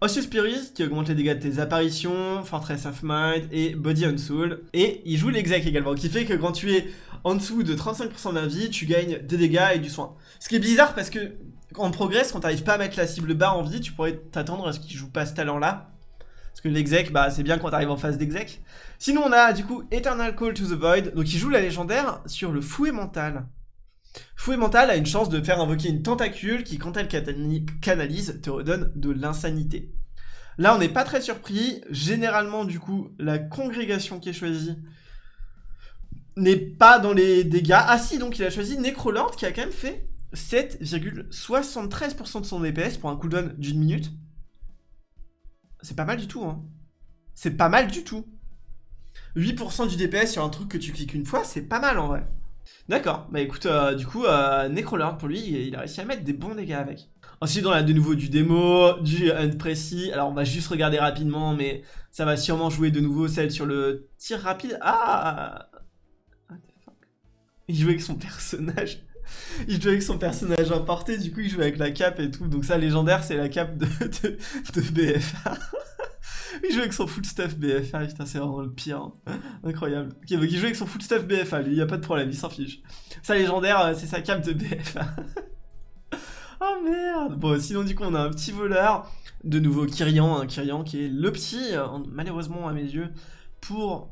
Ossius Spirit, qui augmente les dégâts de tes apparitions, Fortress of Mind et Body and Soul. Et il joue l'exec également, qui fait que quand tu es en dessous de 35% d'invie, tu gagnes des dégâts et du soin. Ce qui est bizarre parce que en progress, quand t'arrives pas à mettre la cible bas en vie, tu pourrais t'attendre à ce qu'il joue pas ce talent-là. Parce que l'exec, bah c'est bien quand t'arrives en phase d'exec. Sinon on a du coup Eternal Call to the Void, donc il joue la légendaire sur le fouet mental. Fouet mental a une chance de faire invoquer une tentacule qui, quand elle canalise, te redonne de l'insanité. Là, on n'est pas très surpris. Généralement, du coup, la congrégation qui est choisie n'est pas dans les dégâts. Ah si, donc il a choisi Necrolord qui a quand même fait 7,73% de son DPS pour un cooldown d'une minute. C'est pas mal du tout, hein. C'est pas mal du tout. 8% du DPS sur un truc que tu cliques une fois, c'est pas mal en vrai. D'accord, bah écoute, euh, du coup, euh, Necrolord pour lui, il a réussi à mettre des bons dégâts avec. Ensuite, on a de nouveau du démo, du unprécis. Alors, on va juste regarder rapidement, mais ça va sûrement jouer de nouveau celle sur le tir rapide. Ah Il jouait avec son personnage. il jouait avec son personnage importé, du coup il jouait avec la cape et tout. Donc ça, légendaire, c'est la cape de, de, BFA. Il jouait avec son full stuff BFA, putain, c'est vraiment le pire. Hein. Incroyable. Ok, donc il joue avec son full stuff BFA, lui, il a pas de problème, il s'en fiche. Ça, légendaire, euh, c'est sa cape de BFA. (laughs) oh merde Bon, sinon, du coup, on a un petit voleur. De nouveau, Kyrian, un Kyrian qui est le petit, euh, malheureusement à mes yeux, pour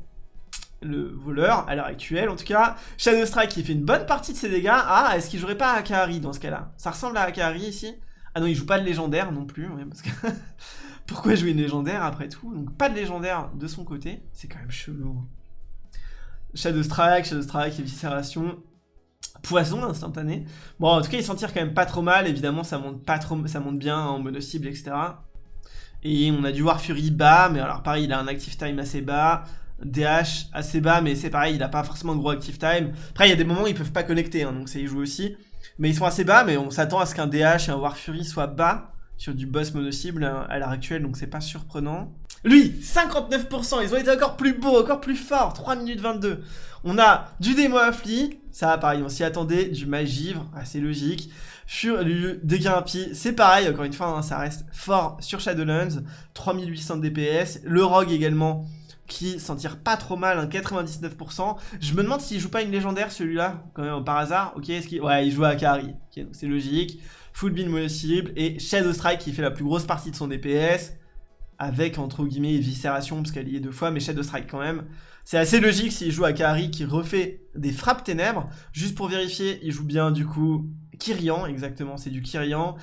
le voleur, à l'heure actuelle en tout cas. Shadow Strike qui fait une bonne partie de ses dégâts. Ah, est-ce qu'il jouerait pas à Akari dans ce cas-là? Ça ressemble à Akari ici? Ah non, il joue pas de légendaire non plus, parce que... (laughs) Pourquoi jouer une légendaire après tout? Donc pas de légendaire de son côté, c'est quand même chelou. Shadow Strike, Shadow Strike, Éviscération, Poison instantané. Bon, en tout cas, il s'en tire quand même pas trop mal, évidemment, ça monte, pas trop, ça monte bien en mono cible, etc. Et on a du War Fury bas, mais alors pareil, il a un active time assez bas. DH assez bas, mais c'est pareil, il a pas forcément de gros active time. Après, il y a des moments où ils peuvent pas connecter, hein, donc ça y joue aussi. Mais ils sont assez bas, mais on s'attend à ce qu'un DH et un War Fury soient bas sur du boss mono-cible hein, à l'heure actuelle, donc c'est pas surprenant. Lui, 59%, ils ont été encore plus beaux, encore plus forts, 3 minutes 22. On a du démo affli, ça pareil, on s'y attendait, du magivre, assez logique. Sur du dégâts impie, c'est pareil, encore une fois, hein, ça reste fort sur Shadowlands, 3800 DPS. Le rogue également, qui s'en tire pas trop mal, un 99%. Je me demande s'il joue pas une légendaire celui-là, quand même, par hasard. Ok, est-ce qu'il... Ouais, il joue à Akari. Ok, c'est logique. Full beam mono cible et Shadow Strike qui fait la plus grosse partie de son DPS. Avec, entre guillemets, Viscération, parce qu'elle y est deux fois, mais Shadow Strike quand même. C'est assez logique s'il joue à Akari qui refait des frappes ténèbres. Juste pour vérifier, il joue bien du coup Kyrian, exactement, c'est du Kyrian.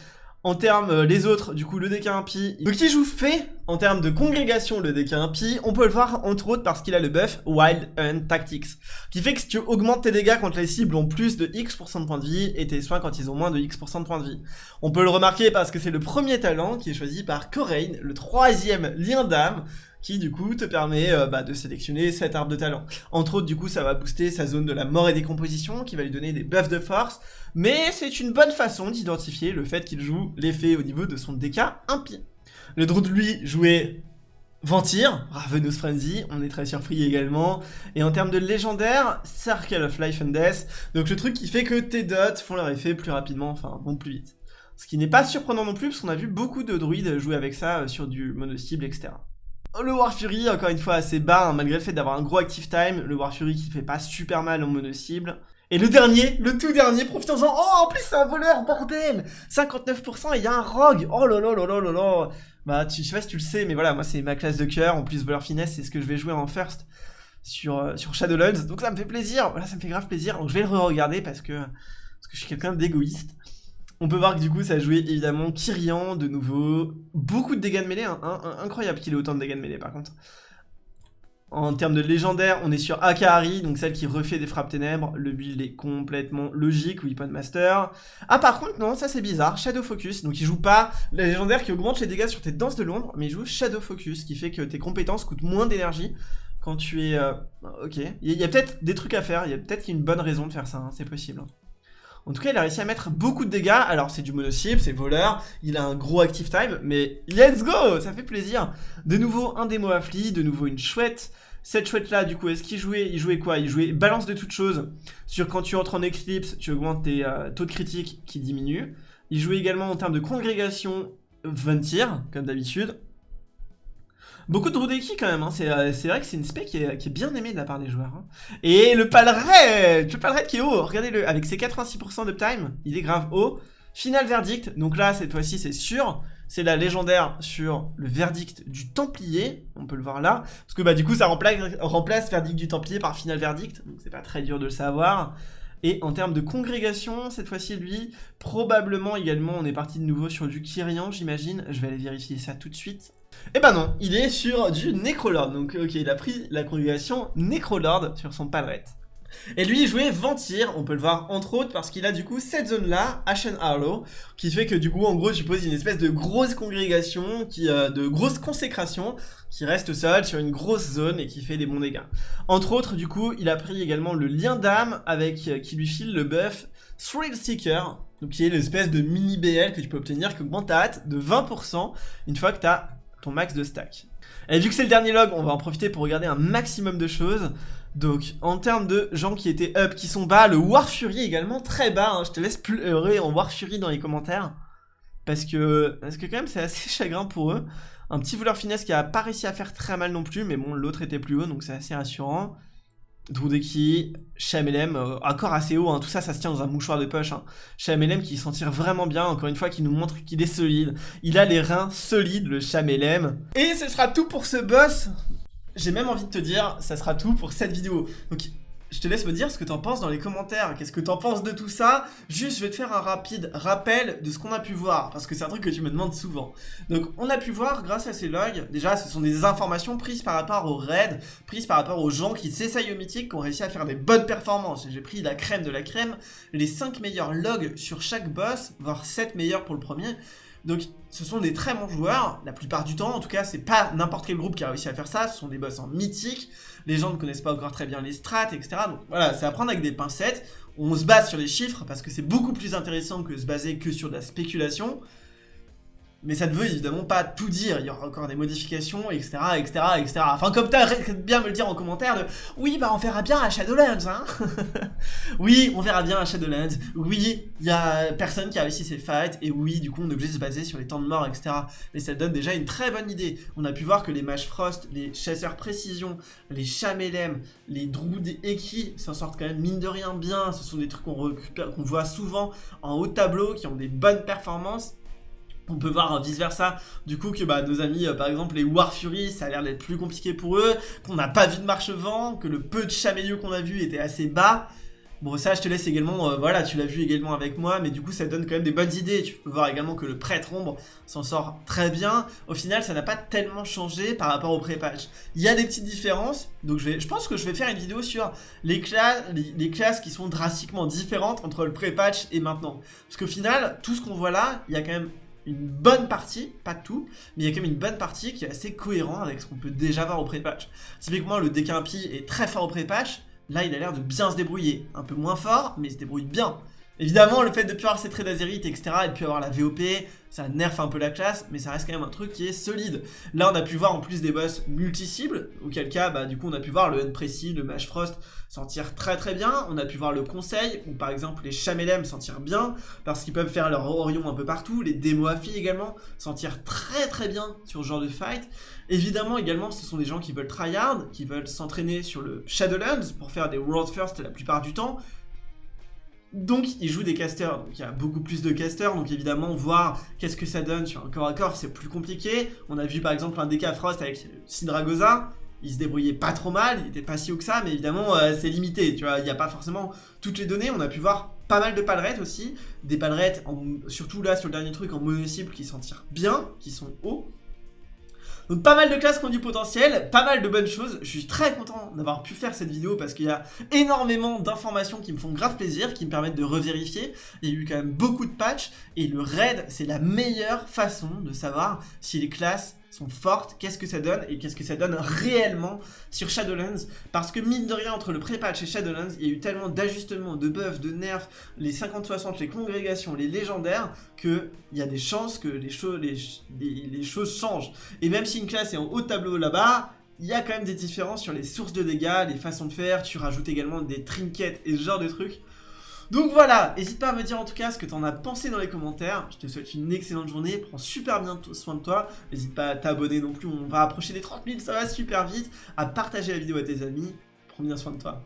En termes, euh, les autres, du coup, le DK impie. Donc, qui joue fait en termes de congrégation, le DK impie. On peut le voir, entre autres, parce qu'il a le buff Wild Hunt Tactics. Qui fait que si tu augmentes tes dégâts quand les cibles ont plus de X% de points de vie, et tes soins quand ils ont moins de X% de points de vie. On peut le remarquer parce que c'est le premier talent qui est choisi par Corain, le troisième lien d'âme, qui du coup te permet euh, bah, de sélectionner cet arbre de talent. Entre autres, du coup, ça va booster sa zone de la mort et décomposition, qui va lui donner des buffs de force, mais c'est une bonne façon d'identifier le fait qu'il joue l'effet au niveau de son DK impie. Le Druid, lui, jouait Ventir, Ravenous Frenzy, on est très surpris également. Et en termes de légendaire, Circle of Life and Death. Donc le truc qui fait que tes dots font leur effet plus rapidement, enfin vont plus vite. Ce qui n'est pas surprenant non plus, parce qu'on a vu beaucoup de druides jouer avec ça euh, sur du mono-cible, etc. Le War Fury, encore une fois, assez bas, hein, malgré le fait d'avoir un gros active time. Le War Fury qui fait pas super mal en mono-cible. Et le dernier, le tout dernier, profitons-en. Oh, en plus, c'est un voleur, bordel 59% et il y a un rogue. Oh là là là. Bah, tu, je sais pas si tu le sais, mais voilà, moi, c'est ma classe de cœur. En plus, voleur finesse, c'est ce que je vais jouer en first sur, euh, sur Shadowlands. Donc ça me fait plaisir. Voilà, ça me fait grave plaisir. Donc je vais le re-regarder parce que, parce que je suis quelqu'un d'égoïste. On peut voir que du coup ça a évidemment Kyrian de nouveau. Beaucoup de dégâts de mêlée, hein. incroyable qu'il ait autant de dégâts de mêlée par contre. En termes de légendaire, on est sur Akari, donc celle qui refait des frappes ténèbres. Le build est complètement logique, Weapon Master. Ah par contre non, ça c'est bizarre, Shadow Focus. Donc il joue pas la légendaire qui augmente les dégâts sur tes danses de l'ombre, mais il joue Shadow Focus, qui fait que tes compétences coûtent moins d'énergie quand tu es... Euh, ok, il y a, peut-être des trucs à faire, il y a peut-être une bonne raison de faire ça, hein, c'est possible. En tout cas, il a réussi à mettre beaucoup de dégâts. Alors, c'est du mono-cible, c'est voleur, il a un gros active time, mais let's go Ça fait plaisir De nouveau, un démo affli, de nouveau une chouette. Cette chouette-là, du coup, est-ce qu'il jouait Il jouait quoi? Il jouait balance de toutes choses. Sur quand tu entres en éclipse, tu augmentes tes euh, taux de critique qui diminuent. Il jouait également en termes de congrégation Ventir, comme d'habitude. Beaucoup de Drudeki quand même, hein. Euh, c'est vrai que c'est une spec qui est, bien aimée de la part des joueurs. Hein. Et le Palred, le Palred qui est haut, regardez-le, avec ses 86% d'uptime, il est grave haut. Final verdict, donc là cette fois-ci c'est sûr, c'est la légendaire sur le verdict du Templier, on peut le voir là, parce que bah du coup ça remplace, remplace verdict du Templier par final verdict, donc c'est pas très dur de le savoir. Et en termes de congrégation, cette fois-ci, lui, probablement également, on est parti de nouveau sur du Kyrian, j'imagine. Je vais aller vérifier ça tout de suite. Eh ben non, il est sur du Necrolord. Donc ok, il a pris la congrégation Necrolord sur son palette. Et lui, il jouait Ventir, on peut le voir entre autres parce qu'il a du coup cette zone-là, Ashen Harlow, qui fait que du coup, en gros, tu poses une espèce de grosse congrégation, qui, euh, de grosse consécration, qui reste seul sur une grosse zone et qui fait des bons dégâts. Entre autres, du coup, il a pris également le lien d'âme avec euh, qui lui file le buff Thrill Seeker, donc qui est l'espèce de mini BL que tu peux obtenir qui augmente ta hâte de 20% une fois que tu as ton max de stack. Et vu que c'est le dernier log, on va en profiter pour regarder un maximum de choses. Donc, en termes de gens qui étaient up, qui sont bas, le War Fury également très bas. Hein. Je te laisse pleurer en War Fury dans les commentaires. Parce que, parce que quand même, c'est assez (laughs) chagrin pour eux. Un petit voleur finesse qui a pas réussi à faire très mal non plus, mais bon, l'autre était plus haut, donc c'est assez rassurant. Drudeki, Shamelem, euh, encore assez haut, hein. tout ça, ça se tient dans un mouchoir de poche. Hein. Qui s'en tire vraiment bien, encore une fois, qui nous montre qu'il est solide. Il a les reins solides, le Shamelem. Et ce sera tout pour ce boss J'ai même envie de te dire, ça sera tout pour cette vidéo. Donc je te laisse me dire ce que t'en penses dans les commentaires. Qu'est-ce que t'en penses de tout ça? Juste, je vais te faire un rapide rappel de ce qu'on a pu voir, parce que c'est un truc que tu me demandes souvent. Donc, on a pu voir, grâce à ces logs, déjà, ce sont des informations prises par rapport aux raids, prises par rapport aux gens qui s'essayent au mythique, qui ont réussi à faire des bonnes performances. J'ai pris la crème de la crème, les 5 meilleurs logs sur chaque boss, voire 7 meilleurs pour le premier. Donc ce sont des très bons joueurs, la plupart du temps, en tout cas c'est pas n'importe quel groupe qui a réussi à faire ça, ce sont des boss en mythique, les gens ne connaissent pas encore très bien les strats, etc. Donc voilà, c'est à prendre avec des pincettes, on se base sur les chiffres parce que c'est beaucoup plus intéressant que se baser que sur de la spéculation, mais ça ne veut évidemment pas tout dire, il y aura encore des modifications, etc, etc, etc. Enfin, comme t'as bien me le dire en commentaire de « Oui, bah on verra bien à Shadowlands, hein (laughs) !» Oui, on verra bien à Shadowlands, oui, il y a personne qui a réussi ses fights, et oui, du coup, on est obligé de se baser sur les temps de mort, etc. Mais ça donne déjà une très bonne idée. On a pu voir que les Mage Frost, les Chasseurs Précision, les Chamelem, les Druides Eki s'en sortent quand même mine de rien bien. Ce sont des trucs qu'on voit souvent en haut tableau, qui ont des bonnes performances, on peut voir vice versa du coup que bah, nos amis euh, par exemple les War Fury ça a l'air d'être plus compliqué pour eux qu'on n'a pas vu de marche-vent que le peu de chamelieux qu'on a vu était assez bas. Bon ça je te laisse également, euh, voilà tu l'as vu également avec moi mais du coup ça donne quand même des bonnes idées. Tu peux voir également que le prêtre ombre s'en sort très bien. Au final ça n'a pas tellement changé par rapport au pré-patch Il y a des petites différences donc je, pense que je vais faire une vidéo sur les, classes, les, classes qui sont drastiquement différentes entre le pré-patch et maintenant. Parce qu'au final tout ce qu'on voit là il y a quand même une bonne partie, pas tout, mais il y a quand même une bonne partie qui est assez cohérent avec ce qu'on peut déjà voir au pré-patch. Typiquement, le Dekimpi est très fort au pré-patch, là il a l'air de bien se débrouiller. Un peu moins fort, mais il se débrouille bien. Évidemment, le fait de plus avoir ces traits d'azérite, etc., et de plus avoir la VOP, ça nerf un peu la classe, mais ça reste quand même un truc qui est solide. Là, on a pu voir en plus des boss multi-cibles, auquel cas, bah, du coup, on a pu voir le Unpressy, le Mage Frost sentir très très bien. On a pu voir le Conseil, ou par exemple les Chamelem sentir bien, parce qu'ils peuvent faire leur Orion un peu partout. Les Demoafi également sentir très très bien sur ce genre de fight. Évidemment, également, ce sont des gens qui veulent tryhard, qui veulent s'entraîner sur le Shadowlands pour faire des World First la plupart du temps, donc il joue des casters, donc il y a beaucoup plus de casters, donc évidemment voir qu'est-ce que ça donne sur un corps à corps c'est plus compliqué. On a vu par exemple un DK Frost avec Syndragosa, il se débrouillait pas trop mal, il était pas si haut que ça, mais évidemment euh, c'est limité, tu vois, il n'y a pas forcément toutes les données, on a pu voir pas mal de palerettes aussi, des palerettes, surtout là sur le dernier truc en mono-cible qui s'en tirent bien, qui sont hauts, donc pas mal de classes qui ont du potentiel, pas mal de bonnes choses. Je suis très content d'avoir pu faire cette vidéo parce qu'il y a énormément d'informations qui me font grave plaisir, qui me permettent de revérifier. Il y a eu quand même beaucoup de patchs et le raid, c'est la meilleure façon de savoir si les classes sont fortes, qu'est-ce que ça donne et qu'est-ce que ça donne réellement sur Shadowlands? Parce que mine de rien entre le pré-patch et Shadowlands il y a eu tellement d'ajustements, de buffs, de nerfs, les 50-60, les congrégations, les légendaires que il y a des chances que les, choses les, choses changent. Et même si une classe est en haut tableau là-bas il y a quand même des différences sur les sources de dégâts, les façons de faire, tu rajoutes également des trinkets et ce genre de trucs donc voilà, n'hésite pas à me dire en tout cas ce que t'en as pensé dans les commentaires. Je te souhaite une excellente journée, prends super bien soin de toi. N'hésite pas à t'abonner non plus, on va approcher des 30 000, ça va super vite. À partager la vidéo à tes amis, prends bien soin de toi.